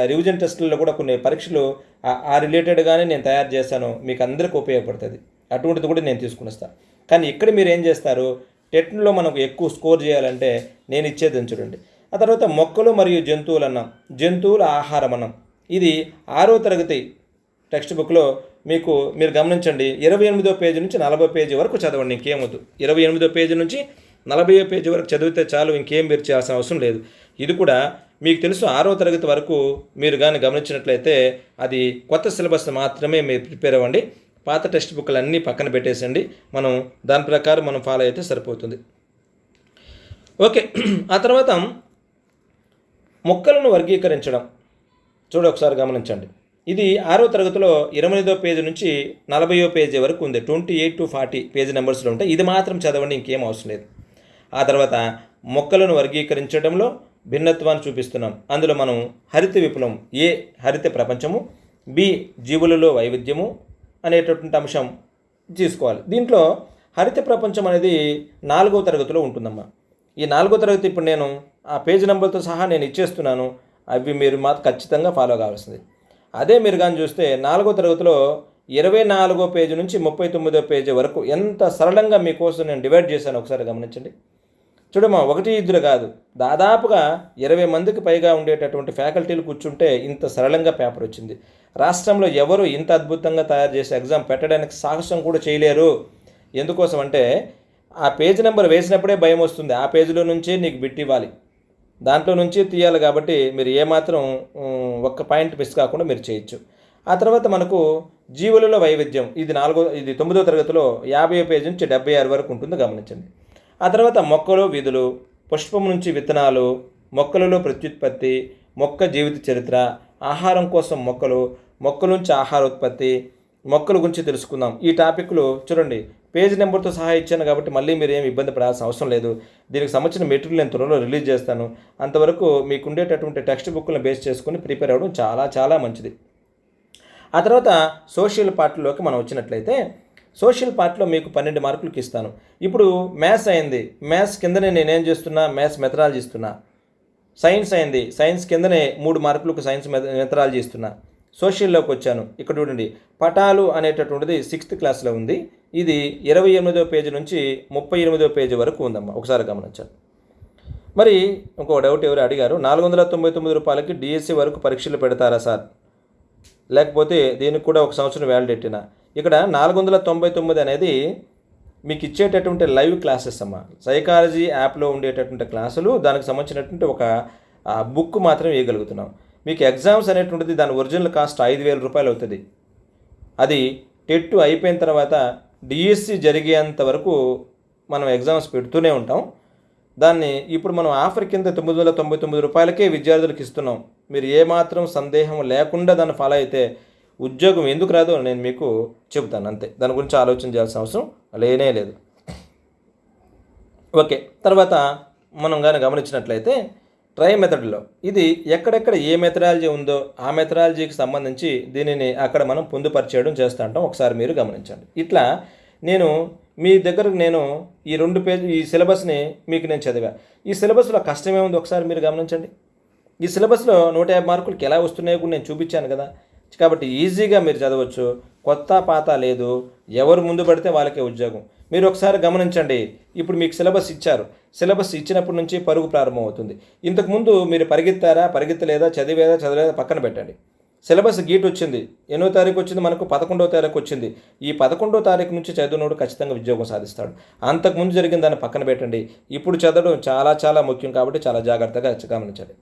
రివిజన్ టెస్టులలో కూడా కొన్ని పరీక్షలు ఆ- ఆ రిలేటెడ్గానే నేను తయారు చేశాను. మీకు అందరికీ ఉపయోగపడుతుంది. అటువంటిది కూడా నేను తీసుకుని వస్తాను కానీ ఇక్కడ మీరు ఏం చేస్తారు? టెట్లో మనకు ఎక్కువ స్కోర్ చేయాలంటే నేను ఇచ్చేది చూడండి. ఆ తర్వాత మొక్కలు మరియు జంతువులు అన్నాం. జంతువుల ఆహారం అన్నాం. ఇది ఆరో తరగతి టెక్స్ట్ బుక్లో మీకు మీరు గమనించండి. ఇరవై ఎనిమిదో పేజీ నుంచి నలభై పేజీ వరకు చదవండి ఇంకేమొద్దు ఇరవై ఎనిమిదో పేజీ నుంచి నలభై పేజీ వరకు చదివితే చాలు ఇంకేం మీరు చేయాల్సిన అవసరం లేదు. ఇది కూడా మీకు తెలుసు ఆరో తరగతి వరకు మీరు కానీ గమనించినట్లయితే అది కొత్త సిలబస్ మాత్రమే మీరు ప్రిపేర్ అవ్వండి. పాత టెక్స్ట్ బుక్లు అన్నీ పక్కన పెట్టేసండి మనం దాని ప్రకారం మనం ఫాలో అయితే సరిపోతుంది. ఓకే ఆ తర్వాత మొక్కలను వర్గీకరించడం. చూడ ఒకసారి గమనించండి. ఇది ఆరో తరగతిలో ఇరవై పేజీ నుంచి నలభైయో పేజీ వరకు ఉంది. Twenty eight to forty page నెంబర్స్లో ఉంటాయి ఇది మాత్రం చదవండి ఇంకేం అవసరం లేదు. ఆ తర్వాత మొక్కలను వర్గీకరించడంలో భిన్నత్వాన్ని చూపిస్తున్నాం. అందులో మనం హరిత విప్లవం ఏ హరిత ప్రపంచము బి జీవులలో వైవిధ్యము అనేటటువంటి అంశం తీసుకోవాలి. దీంట్లో హరిత ప్రపంచం అనేది నాలుగో తరగతిలో ఉంటుందమ్మా. ఈ నాలుగో తరగతి ఇప్పుడు నేను ఆ పేజ్ నెంబర్తో సహా నేను ఇచ్చేస్తున్నాను. అవి మీరు మాత్రం ఖచ్చితంగా ఫాలో కావాల్సింది. అదే మీరు కానీ చూస్తే నాలుగో తరగతిలో ఇరవై నాలుగో పేజీ నుంచి ముప్పై తొమ్మిదో పేజీ వరకు ఎంత సరళంగా మీకోసం నేను డివైడ్ చేశాను ఒకసారి గమనించండి. చూడమ్మా ఒకటి ఇద్దరు కాదు. దాదాపుగా ఇరవై మందికి పైగా ఉండేటటువంటి ఫ్యాకల్టీలు కూర్చుంటే ఇంత సరళంగా పేపర్ వచ్చింది. రాష్ట్రంలో ఎవరు ఇంత అద్భుతంగా తయారు చేసే ఎగ్జామ్ పెట్టడానికి సాహసం కూడా చేయలేరు. ఎందుకోసం అంటే ఆ పేజ్ నెంబర్ వేసినప్పుడే భయం వస్తుంది. ఆ పేజీలో నుంచే నీకు బిట్ ఇవ్వాలి. దాంట్లో నుంచి తీయాలి కాబట్టి మీరు ఏమాత్రం ఒక్క పాయింట్ మిస్ కాకుండా మీరు చేయొచ్చు. ఆ తర్వాత మనకు జీవులలో వైవిధ్యం. ఇది నాలుగో ఇది తొమ్మిదో తరగతిలో యాభై పేజీ నుంచి డెబ్బై ఆరు వరకు ఉంటుంది గమనించండి. ఆ తర్వాత మొక్కలు విధులు పుష్పం నుంచి విత్తనాలు మొక్కలలో ప్రత్యుత్పత్తి మొక్క జీవిత చరిత్ర ఆహారం కోసం మొక్కలు మొక్కల నుంచి ఆహార ఉత్పత్తి మొక్కల గురించి తెలుసుకుందాం. ఈ టాపిక్లు చూడండి పేజ్ నెంబర్తో సహా ఇచ్చాను కాబట్టి మళ్ళీ మీరు ఏమి ఇబ్బంది పడాల్సిన అవసరం లేదు. దీనికి సంబంధించిన మెటీరియల్ నేను త్వరలో రిలీజ్ చేస్తాను. అంతవరకు మీకు ఉండేటటువంటి టెక్స్ట్ బుక్లను బేస్ చేసుకుని ప్రిపేర్ అవ్వడం చాలా చాలా మంచిది. ఆ తర్వాత సోషల్ పార్ట్లోకి మనం వచ్చినట్లయితే సోషల్ పార్ట్లో మీకు పన్నెండు మార్కులకి ఇస్తాను. ఇప్పుడు మ్యాథ్స్ అయింది. మ్యాథ్స్ కిందనే నేనేం చేస్తున్నా? మ్యాథ్స్ మెథడాలజీ ఇస్తున్నా. సైన్స్ అయింది. సైన్స్ కిందనే మూడు మార్కులకు సైన్స్ మెథడాలజీ ఇస్తున్నా. సోషల్లోకి వచ్చాను. ఇక్కడ చూడండి. పటాలు అనేటటువంటిది సిక్స్త్ క్లాస్లో ఉంది. ఇది ఇరవై ఎనిమిదో పేజీ నుంచి ముప్పై ఎనిమిదో పేజీ వరకు ఉందమ్మా. ఒకసారి గమనించండి. మరి ఇంకో డౌట్ ఎవరు అడిగారు? నాలుగు వందల తొంభై తొమ్మిది రూపాయలకి డిఎస్సి వరకు పరీక్షలు పెడతారా సార్? లేకపోతే దీనికి కూడా ఒక సంవత్సరం వ్యాలిడేటిన ఇక్కడ నాలుగు వందల తొంభై తొమ్మిది అనేది మీకు ఇచ్చేటటువంటి లైవ్ క్లాసెస్ అమ్మా. సైకాలజీ యాప్లో ఉండేటటువంటి క్లాసులు దానికి సంబంధించినటువంటి ఒక బుక్ మాత్రం వేయగలుగుతున్నాం మీకు ఎగ్జామ్స్ అనేటువంటిది దాని ఒరిజినల్ కాస్ట్ ఐదు వేల రూపాయలు అవుతుంది. అది టెట్ అయిపోయిన తర్వాత డిఎస్సి జరిగేంత వరకు మనం ఎగ్జామ్స్ పెడుతూనే ఉంటాం. దాన్ని ఇప్పుడు మనం ఆఫర్ కింద తొమ్మిది వందల తొంభై తొమ్మిది రూపాయలకే విద్యార్థులకు ఇస్తున్నాం. మీరు ఏమాత్రం సందేహం లేకుండా దాన్ని ఫాలో అయితే ఉద్యోగం ఎందుకు రాదో నేను మీకు చెబుతాను అంతే. దాని గురించి ఆలోచన చేయాల్సిన అవసరం లేనే లేదు. ఓకే తర్వాత మనం కానీ గమనించినట్లయితే ట్రై మెథడ్లో. ఇది ఎక్కడెక్కడ ఏ మెథడాలజీ ఉందో ఆ మెథడాలజీకి సంబంధించి దీనిని అక్కడ మనం పొందుపరిచేయడం చేస్తూ ఉంటాం ఒకసారి మీరు గమనించండి. ఇట్లా నేను మీ దగ్గర నేను ఈ రెండు పేజీ ఈ సిలబస్ని మీకు నేను చదివా. ఈ సిలబస్లో కష్టమే ఉంది ఒకసారి మీరు గమనించండి. ఈ సిలబస్లో నూట యాభై మార్కులకి ఎలా వస్తున్నాయో కూడా నేను చూపించాను కదా. కాబట్టి ఈజీగా మీరు చదవచ్చు. కొత్త పాత లేదు. ఎవరు ముందు పడితే వాళ్ళకే ఉద్యోగం. మీరు ఒకసారి గమనించండి. ఇప్పుడు మీకు సిలబస్ ఇచ్చారు. సిలబస్ ఇచ్చినప్పటి నుంచి పరుగు ప్రారంభమవుతుంది. ఇంతకుముందు మీరు పరిగెత్తారా పరిగెత్తలేదా చదివేదా చదివేదా పక్కన పెట్టండి. సిలబస్ గీట్ వచ్చింది. ఎన్నో తారీఖు వచ్చింది మనకు పదకొండవ తారీఖు వచ్చింది. ఈ పదకొండో తారీఖు నుంచి చదివినోడు ఖచ్చితంగా ఉద్యోగం సాధిస్తాడు. అంతకుముందు జరిగిన దాన్ని పక్కన పెట్టండి. ఇప్పుడు చదవడం చాలా చాలా ముఖ్యం కాబట్టి చాలా జాగ్రత్తగా గమనించండి.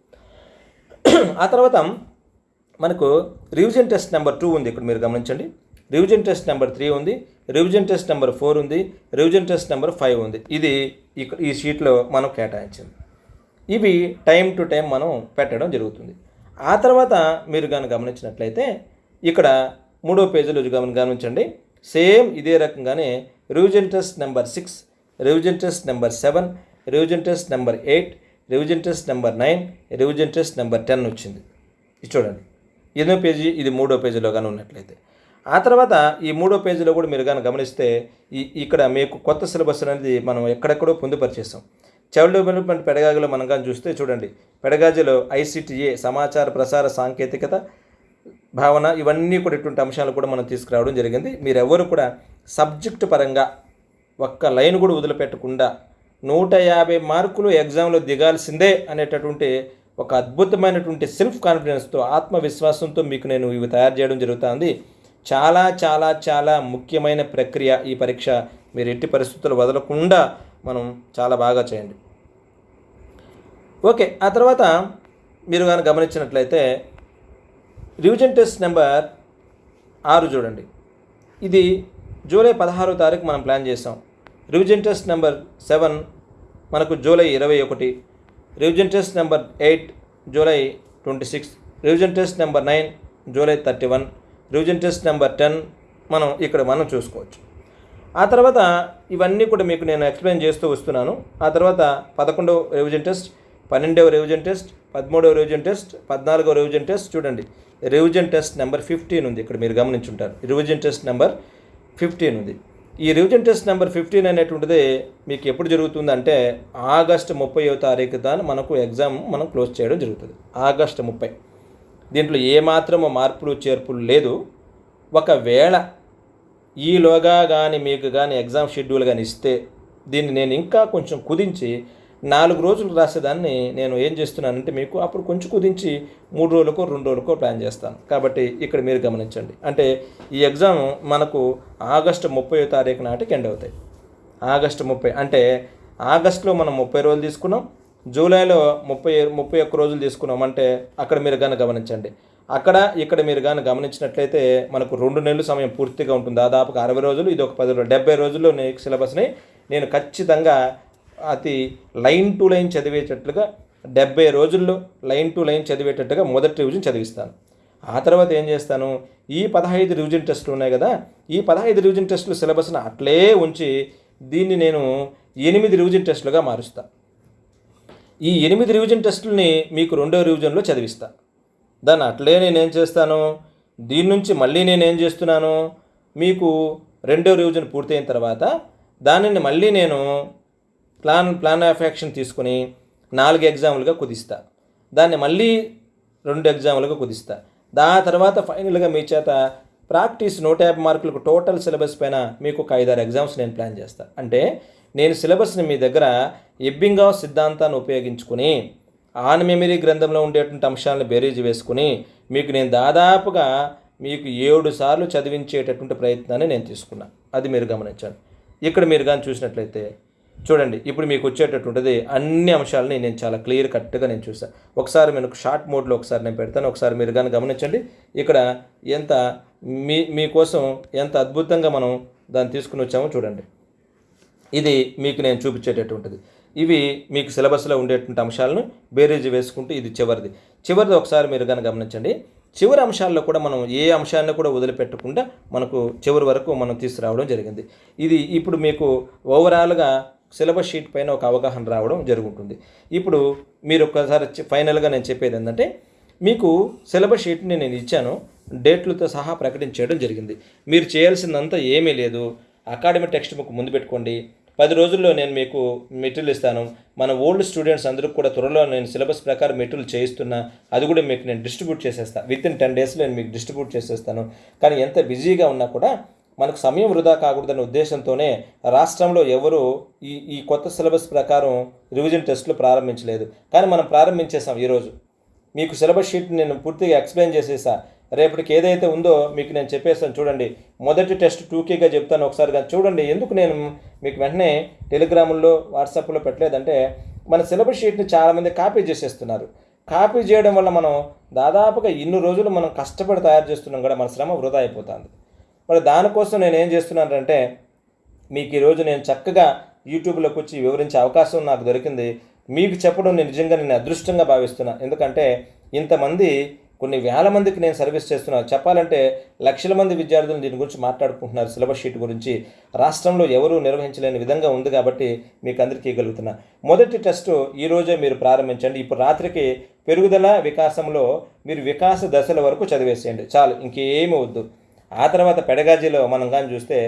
ఆ తర్వాత మనకు రివిజన్ టెస్ట్ నెంబర్ టూ ఉంది. ఇక్కడ మీరు గమనించండి. రివిజన్ టెస్ట్ నెంబర్ త్రీ ఉంది రివిజన్ టెస్ట్ నెంబర్ ఫోర్ ఉంది రివిజన్ టెస్ట్ నెంబర్ ఫైవ్ ఉంది. ఇది ఈ షీట్లో మనం కేటాయించింది. ఇవి టైం టు టైం మనం పెట్టడం జరుగుతుంది. ఆ తర్వాత మీరు కానీ గమనించినట్లయితే ఇక్కడ మూడో పేజీలో గమని గమనించండి. సేమ్ ఇదే రకంగానే revision test number six revision test number seven revision test number eight revision test number nine revision test number ten వచ్చింది. ఇది చూడండి. ఎన్నో పేజీ ఇది మూడో పేజీలో కానీ ఉన్నట్లయితే. ఆ తర్వాత ఈ మూడో పేజీలో కూడా మీరు కానీ గమనిస్తే ఈ ఇక్కడ మీకు కొత్త సిలబస్ అనేది మనం ఎక్కడెక్కడో పొందుపరిచేసాం చైల్డ్ డెవలప్మెంట్ పెడగాగిలో మనం కానీ చూస్తే చూడండి. పెడగాజీలో ఐసిటిఏ సమాచార ప్రసార సాంకేతికత భావన ఇవన్నీ కూడా ఇటువంటి అంశాలు కూడా మనం తీసుకురావడం జరిగింది. మీరెవరు కూడా సబ్జెక్ట్ పరంగా ఒక్క లైన్ కూడా వదిలిపెట్టకుండా నూట యాభై మార్కులు ఎగ్జామ్లో దిగాల్సిందే అనేటటువంటి ఒక అద్భుతమైనటువంటి సెల్ఫ్ కాన్ఫిడెన్స్తో ఆత్మవిశ్వాసంతో మీకు నేను ఇవి తయారు చేయడం జరుగుతుంది. చాలా చాలా చాలా ముఖ్యమైన ప్రక్రియ ఈ పరీక్ష. మీరు ఎట్టి పరిస్థితులు వదలకుండా మనం చాలా బాగా చేయండి. ఓకే ఆ తర్వాత మీరు కానీ గమనించినట్లయితే రివిజన్ టెస్ట్ నెంబర్ ఆరు చూడండి. ఇది జూలై పదహారో తారీఖు మనం ప్లాన్ చేసాం రివిజన్ టెస్ట్ నెంబర్ సెవెన్ మనకు జూలై ఇరవై ఒకటి revision test number eight July twenty six revision test number nine July thirty one revision test number ten మనం ఇక్కడ మనం చూసుకోవచ్చు. ఆ తర్వాత ఇవన్నీ కూడా మీకు నేను ఎక్స్ప్లెయిన్ చేస్తూ వస్తున్నాను. ఆ తర్వాత పదకొండవ రివిజన్ టెస్ట్ పన్నెండవ రివిజన్ టెస్ట్ పదమూడవ రివిజన్ టెస్ట్ పద్నాలుగవ రివిజన్ టెస్ట్ చూడండి. రివిజన్ టెస్ట్ నెంబర్ ఫిఫ్టీన్ ఉంది. ఇక్కడ మీరు గమనించుంటారు. రివిజన్ టెస్ట్ నెంబర్ ఫిఫ్టీన్ ఉంది. ఈ రివిజన్ టెస్ట్ నెంబర్ ఫిఫ్టీన్ అనేటువంటిది మీకు ఎప్పుడు జరుగుతుందంటే ఆగస్టు ముప్పైవ తారీఖు దాని మనకు ఎగ్జామ్ మనం క్లోజ్ చేయడం జరుగుతుంది. ఆగస్టు ముప్పై. దీంట్లో ఏమాత్రము మార్పులు చేర్పులు లేదు. ఒకవేళ ఈలోగా కానీ మీకు కానీ ఎగ్జామ్ షెడ్యూల్ కానీ ఇస్తే దీన్ని నేను ఇంకా కొంచెం కుదించి నాలుగు రోజులు రాసేదాన్ని నేను ఏం చేస్తున్నానంటే మీకు అప్పుడు కొంచెం కుదించి మూడు రోజులకో రెండు రోజులకో ప్లాన్ చేస్తాను. కాబట్టి ఇక్కడ మీరు గమనించండి. అంటే ఈ ఎగ్జామ్ మనకు ఆగస్టు ముప్పై తారీఖు నాటికి ఎండ్ అవుతాయి. ఆగస్టు ముప్పై అంటే ఆగస్టులో మనం ముప్పై రోజులు తీసుకున్నాం. జూలైలో ముప్పై ముప్పై ఒక్క రోజులు తీసుకున్నామంటే అక్కడ మీరు కానీ గమనించండి. అక్కడ ఇక్కడ మీరు కానీ గమనించినట్లయితే మనకు రెండు నెలలు సమయం పూర్తిగా ఉంటుంది. దాదాపుగా అరవై రోజులు ఇది ఒక పది రోజులు డెబ్బై రోజుల్లో నేను సిలబస్ని నేను ఖచ్చితంగా అతి లైన్ టు లైన్ చదివేటట్లుగా డెబ్బై రోజుల్లో లైన్ టు లైన్ చదివేటట్టుగా మొదటి రివిజన్ చదివిస్తాను. ఆ తర్వాత ఏం చేస్తాను? ఈ పదహైదు రివిజన్ టెస్టులు ఉన్నాయి కదా ఈ పదహైదు రివిజన్ టెస్టులు సిలబస్ని అట్లే ఉంచి దీన్ని నేను ఎనిమిది రివిజన్ టెస్టులుగా మారుస్తాను ఈ ఎనిమిది రివిజన్ టెస్టుల్ని మీకు రెండో రివిజన్లో చదివిస్తా. దాన్ని అట్లే నేనేం చేస్తాను? దీని నుంచి మళ్ళీ నేనేం చేస్తున్నాను? మీకు రెండో రివిజన్ పూర్తయిన తర్వాత దానిని మళ్ళీ నేను ప్లాన్ ప్లాన్ ఆఫ్ యాక్షన్ తీసుకుని నాలుగు ఎగ్జాములుగా కుదిస్తా. దాన్ని మళ్ళీ రెండు ఎగ్జాములుగా కుదిస్తా. దా తర్వాత ఫైనల్గా మీ చేత ప్రాక్టీస్ నూట యాభై మార్కులకు టోటల్ సిలబస్ పైన మీకు ఒక ఐదారు ఎగ్జామ్స్ నేను ప్లాన్ చేస్తాను అంటే నేను సిలబస్ని మీ దగ్గర ఎబ్బింగావ్ సిద్ధాంతాన్ని ఉపయోగించుకుని ఆన్ మెమరీ గ్రంథంలో ఉండేటువంటి అంశాలను బేరీజ్ వేసుకుని మీకు నేను దాదాపుగా మీకు ఏడు సార్లు చదివించేటటువంటి ప్రయత్నాన్ని నేను తీసుకున్నాను అది మీరు గమనించండి. ఇక్కడ మీరు కానీ చూసినట్లయితే చూడండి ఇప్పుడు మీకు వచ్చేటటువంటిది అన్ని అంశాలని నేను చాలా క్లియర్ కట్గా నేను చూసాను ఒకసారి నేను షార్ట్ మోడ్లో ఒకసారి నేను పెడతాను ఒకసారి మీరు కానీ గమనించండి. ఇక్కడ ఎంత మీ మీకోసం ఎంత అద్భుతంగా మనం దాన్ని తీసుకుని వచ్చామో చూడండి. ఇది మీకు నేను చూపించేటటువంటిది. ఇవి మీకు సిలబస్లో ఉండేటువంటి అంశాలను బేరీజ్ వేసుకుంటూ ఇది చివరిది. చివరిది ఒకసారి మీరు కనుక గమనించండి. చివరి అంశాల్లో కూడా మనం ఏ అంశాన్ని కూడా వదిలిపెట్టకుండా మనకు చివరి వరకు మనం తీసుకురావడం జరిగింది. ఇది ఇప్పుడు మీకు ఓవరాల్గా సిలబస్ షీట్ పైన ఒక అవగాహన రావడం జరుగుతుంది. ఇప్పుడు మీరు ఒకసారి ఫైనల్గా నేను చెప్పేది ఏంటంటే మీకు సిలబస్ షీట్ని నేను ఇచ్చాను. డేట్లతో సహా ప్రకటించేయడం జరిగింది. మీరు చేయాల్సిందంతా ఏమీ లేదు. అకాడమిక్ టెక్స్ట్ బుక్ ముందు పెట్టుకోండి. పది రోజుల్లో నేను మీకు మెటీరియల్ ఇస్తాను. మన ఓల్డ్ స్టూడెంట్స్ అందరికి కూడా త్వరలో నేను సిలబస్ ప్రకారం మెటీరియల్ చేయిస్తున్నా. అది కూడా మీకు నేను డిస్ట్రిబ్యూట్ చేసేస్తాను విత్ ఇన్ టెన్ డేస్లో నేను మీకు డిస్ట్రిబ్యూట్ చేసేస్తాను. కానీ ఎంత బిజీగా ఉన్నా కూడా మనకు సమయం వృధా కాకూడదనే ఉద్దేశంతోనే రాష్ట్రంలో ఎవరు ఈ ఈ కొత్త సిలబస్ ప్రకారం రివిజన్ టెస్ట్లు ప్రారంభించలేదు. కానీ మనం ప్రారంభించేసాం ఈరోజు. మీకు సిలబస్ షీట్ నేను పూర్తిగా ఎక్స్ప్లెయిన్ చేసేసా. రేపటికి ఏదైతే ఉందో మీకు నేను చెప్పేస్తాను చూడండి. మొదటి టెస్ట్ టూకేగా చెప్తాను ఒకసారి కానీ చూడండి. ఎందుకు నేను మీకు వెంటనే టెలిగ్రాముల్లో వాట్సాప్లో పెట్టలేదంటే మన సిలబస్ షీట్ని చాలామంది కాపీ చేసేస్తున్నారు. కాపీ చేయడం వల్ల మనం దాదాపుగా ఇన్ని రోజులు మనం కష్టపడి తయారు చేస్తున్నాం కూడా మన శ్రమ వృధా అయిపోతుంది. మరి దానికోసం నేను ఏం చేస్తున్నానంటే మీకు ఈరోజు నేను చక్కగా యూట్యూబ్లోకి వచ్చి వివరించే అవకాశం నాకు దొరికింది. మీకు చెప్పడం నేను నిజంగా నేను అదృష్టంగా భావిస్తున్నాను ఎందుకంటే ఇంతమంది కొన్ని వేల మందికి నేను సర్వీస్ చేస్తున్నాను చెప్పాలంటే లక్షల మంది విద్యార్థులు దీని గురించి మాట్లాడుకుంటున్నారు. సిలబస్ షీట్ గురించి రాష్ట్రంలో ఎవరూ నిర్వహించలేని విధంగా ఉంది కాబట్టి మీకు అందరికీ ఇవ్వగలుగుతున్నా. మొదటి టెస్ట్ ఈరోజే మీరు ప్రారంభించండి. ఇప్పుడు రాత్రికి పెరుగుదల వికాసంలో మీరు వికాస దశల వరకు చదివేసేయండి. చాలు ఇంకేమి వద్దు. ఆ తర్వాత పెడగాజీలో మనం కానీ చూస్తే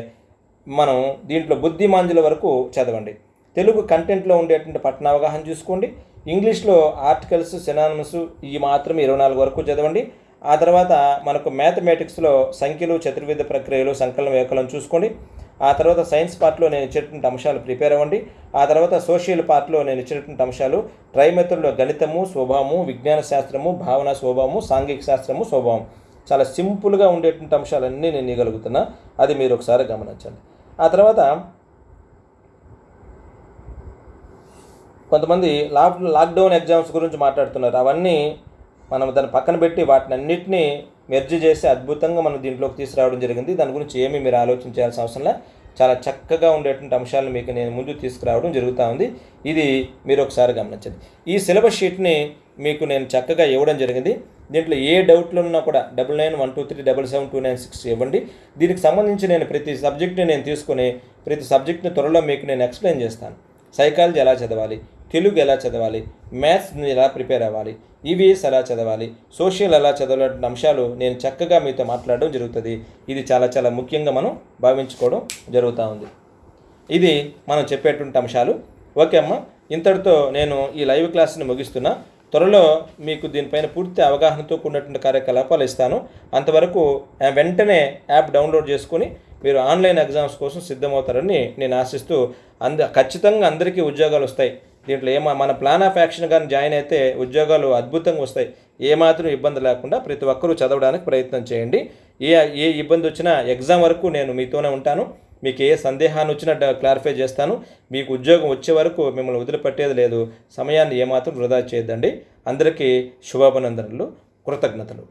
మనం దీంట్లో బుద్ధిమాంజుల వరకు చదవండి. తెలుగు కంటెంట్లో ఉండేటువంటి పట్టణ అవగాహన చూసుకోండి. ఇంగ్లీష్లో ఆర్టికల్స్ సినానమ్స్ ఈ మాత్రం ఇరవై నాలుగు వరకు చదవండి. ఆ తర్వాత మనకు మ్యాథమెటిక్స్లో సంఖ్యలు చతుర్విధ ప్రక్రియలు సంకలనం వ్యాకలం చూసుకోండి. ఆ తర్వాత సైన్స్ పార్ట్లో నేను ఇచ్చినటువంటి అంశాలు ప్రిపేర్ అవ్వండి. ఆ తర్వాత సోషల్ పార్ట్లో నేను ఇచ్చినటువంటి అంశాలు ట్రైమెథడ్లో గణితము స్వభావము విజ్ఞాన శాస్త్రము భావన స్వభావము సాంఘిక శాస్త్రము స్వభావం. చాలా సింపుల్గా ఉండేటువంటి అంశాలన్నీ నేను ఇవ్వగలుగుతున్నా అది మీరు ఒకసారి గమనించండి. ఆ తర్వాత కొంతమంది లాక్ లాక్డౌన్ ఎగ్జామ్స్ గురించి మాట్లాడుతున్నారు. అవన్నీ మనం దాన్ని పక్కన పెట్టి వాటిని అన్నింటినీ మెర్జ్ చేసి అద్భుతంగా మనం దీంట్లోకి తీసుకురావడం జరిగింది. దాని గురించి ఏమీ మీరు ఆలోచించాల్సిన అవసరం లే. చాలా చక్కగా ఉండేటువంటి అంశాలను మీకు నేను ముందు తీసుకురావడం జరుగుతూ ఉంది. ఇది మీరు ఒకసారి గమనించండి. ఈ సిలబస్ షీట్ని మీకు నేను చక్కగా ఇవ్వడం జరిగింది. దీంట్లో ఏ డౌట్లు ఉన్నా కూడా double nine one two three double seven two nine six ఇవ్వండి. దీనికి సంబంధించి నేను ప్రతి సబ్జెక్ట్ని నేను తీసుకొని ప్రతి సబ్జెక్ట్ని త్వరలో మీకు నేను ఎక్స్ప్లెయిన్ చేస్తాను. సైకాలజీ ఎలా చదవాలి? తెలుగు ఎలా చదవాలి? మ్యాథ్స్ ఎలా ప్రిపేర్ అవ్వాలి? ఈవీఎస్ ఎలా చదవాలి? సోషల్ ఎలా చదవాలంటే అంశాలు నేను చక్కగా మీతో మాట్లాడడం జరుగుతుంది. ఇది చాలా చాలా ముఖ్యంగా మనం భావించుకోవడం జరుగుతూ ఉంది. ఇది మనం చెప్పేటువంటి అంశాలు. ఓకే అమ్మ. ఇంతటితో నేను ఈ లైవ్ క్లాస్ని ముగిస్తున్నా. త్వరలో మీకు దీనిపైన పూర్తి అవగాహనతో కూడినటువంటి కార్యకలాపాలు ఇస్తాను. అంతవరకు ఆ, వెంటనే యాప్ డౌన్లోడ్ చేసుకొని మీరు ఆన్లైన్ ఎగ్జామ్స్ కోసం సిద్ధమవుతారని నేను ఆశిస్తూ అంద ఖచ్చితంగా అందరికీ ఉద్యోగాలు వస్తాయి. దీంట్లో ఏమా మన ప్లాన్ ఆఫ్ యాక్షన్ కానీ జాయిన్ అయితే ఉద్యోగాలు అద్భుతంగా వస్తాయి. ఏమాత్రం ఇబ్బంది లేకుండా ప్రతి ఒక్కరూ చదవడానికి ప్రయత్నం చేయండి. ఏ ఏ ఇబ్బంది వచ్చినా ఎగ్జామ్ వరకు నేను మీతోనే ఉంటాను. మీకు ఏ సందేహాన్ని వచ్చినా క్లారిఫై చేస్తాను. మీకు ఉద్యోగం వచ్చే వరకు మిమ్మల్ని వదిలిపెట్టేది లేదు. సమయాన్ని ఏమాత్రం వృధా చేయొద్దండి. అందరికీ శుభాభినందనలు కృతజ్ఞతలు.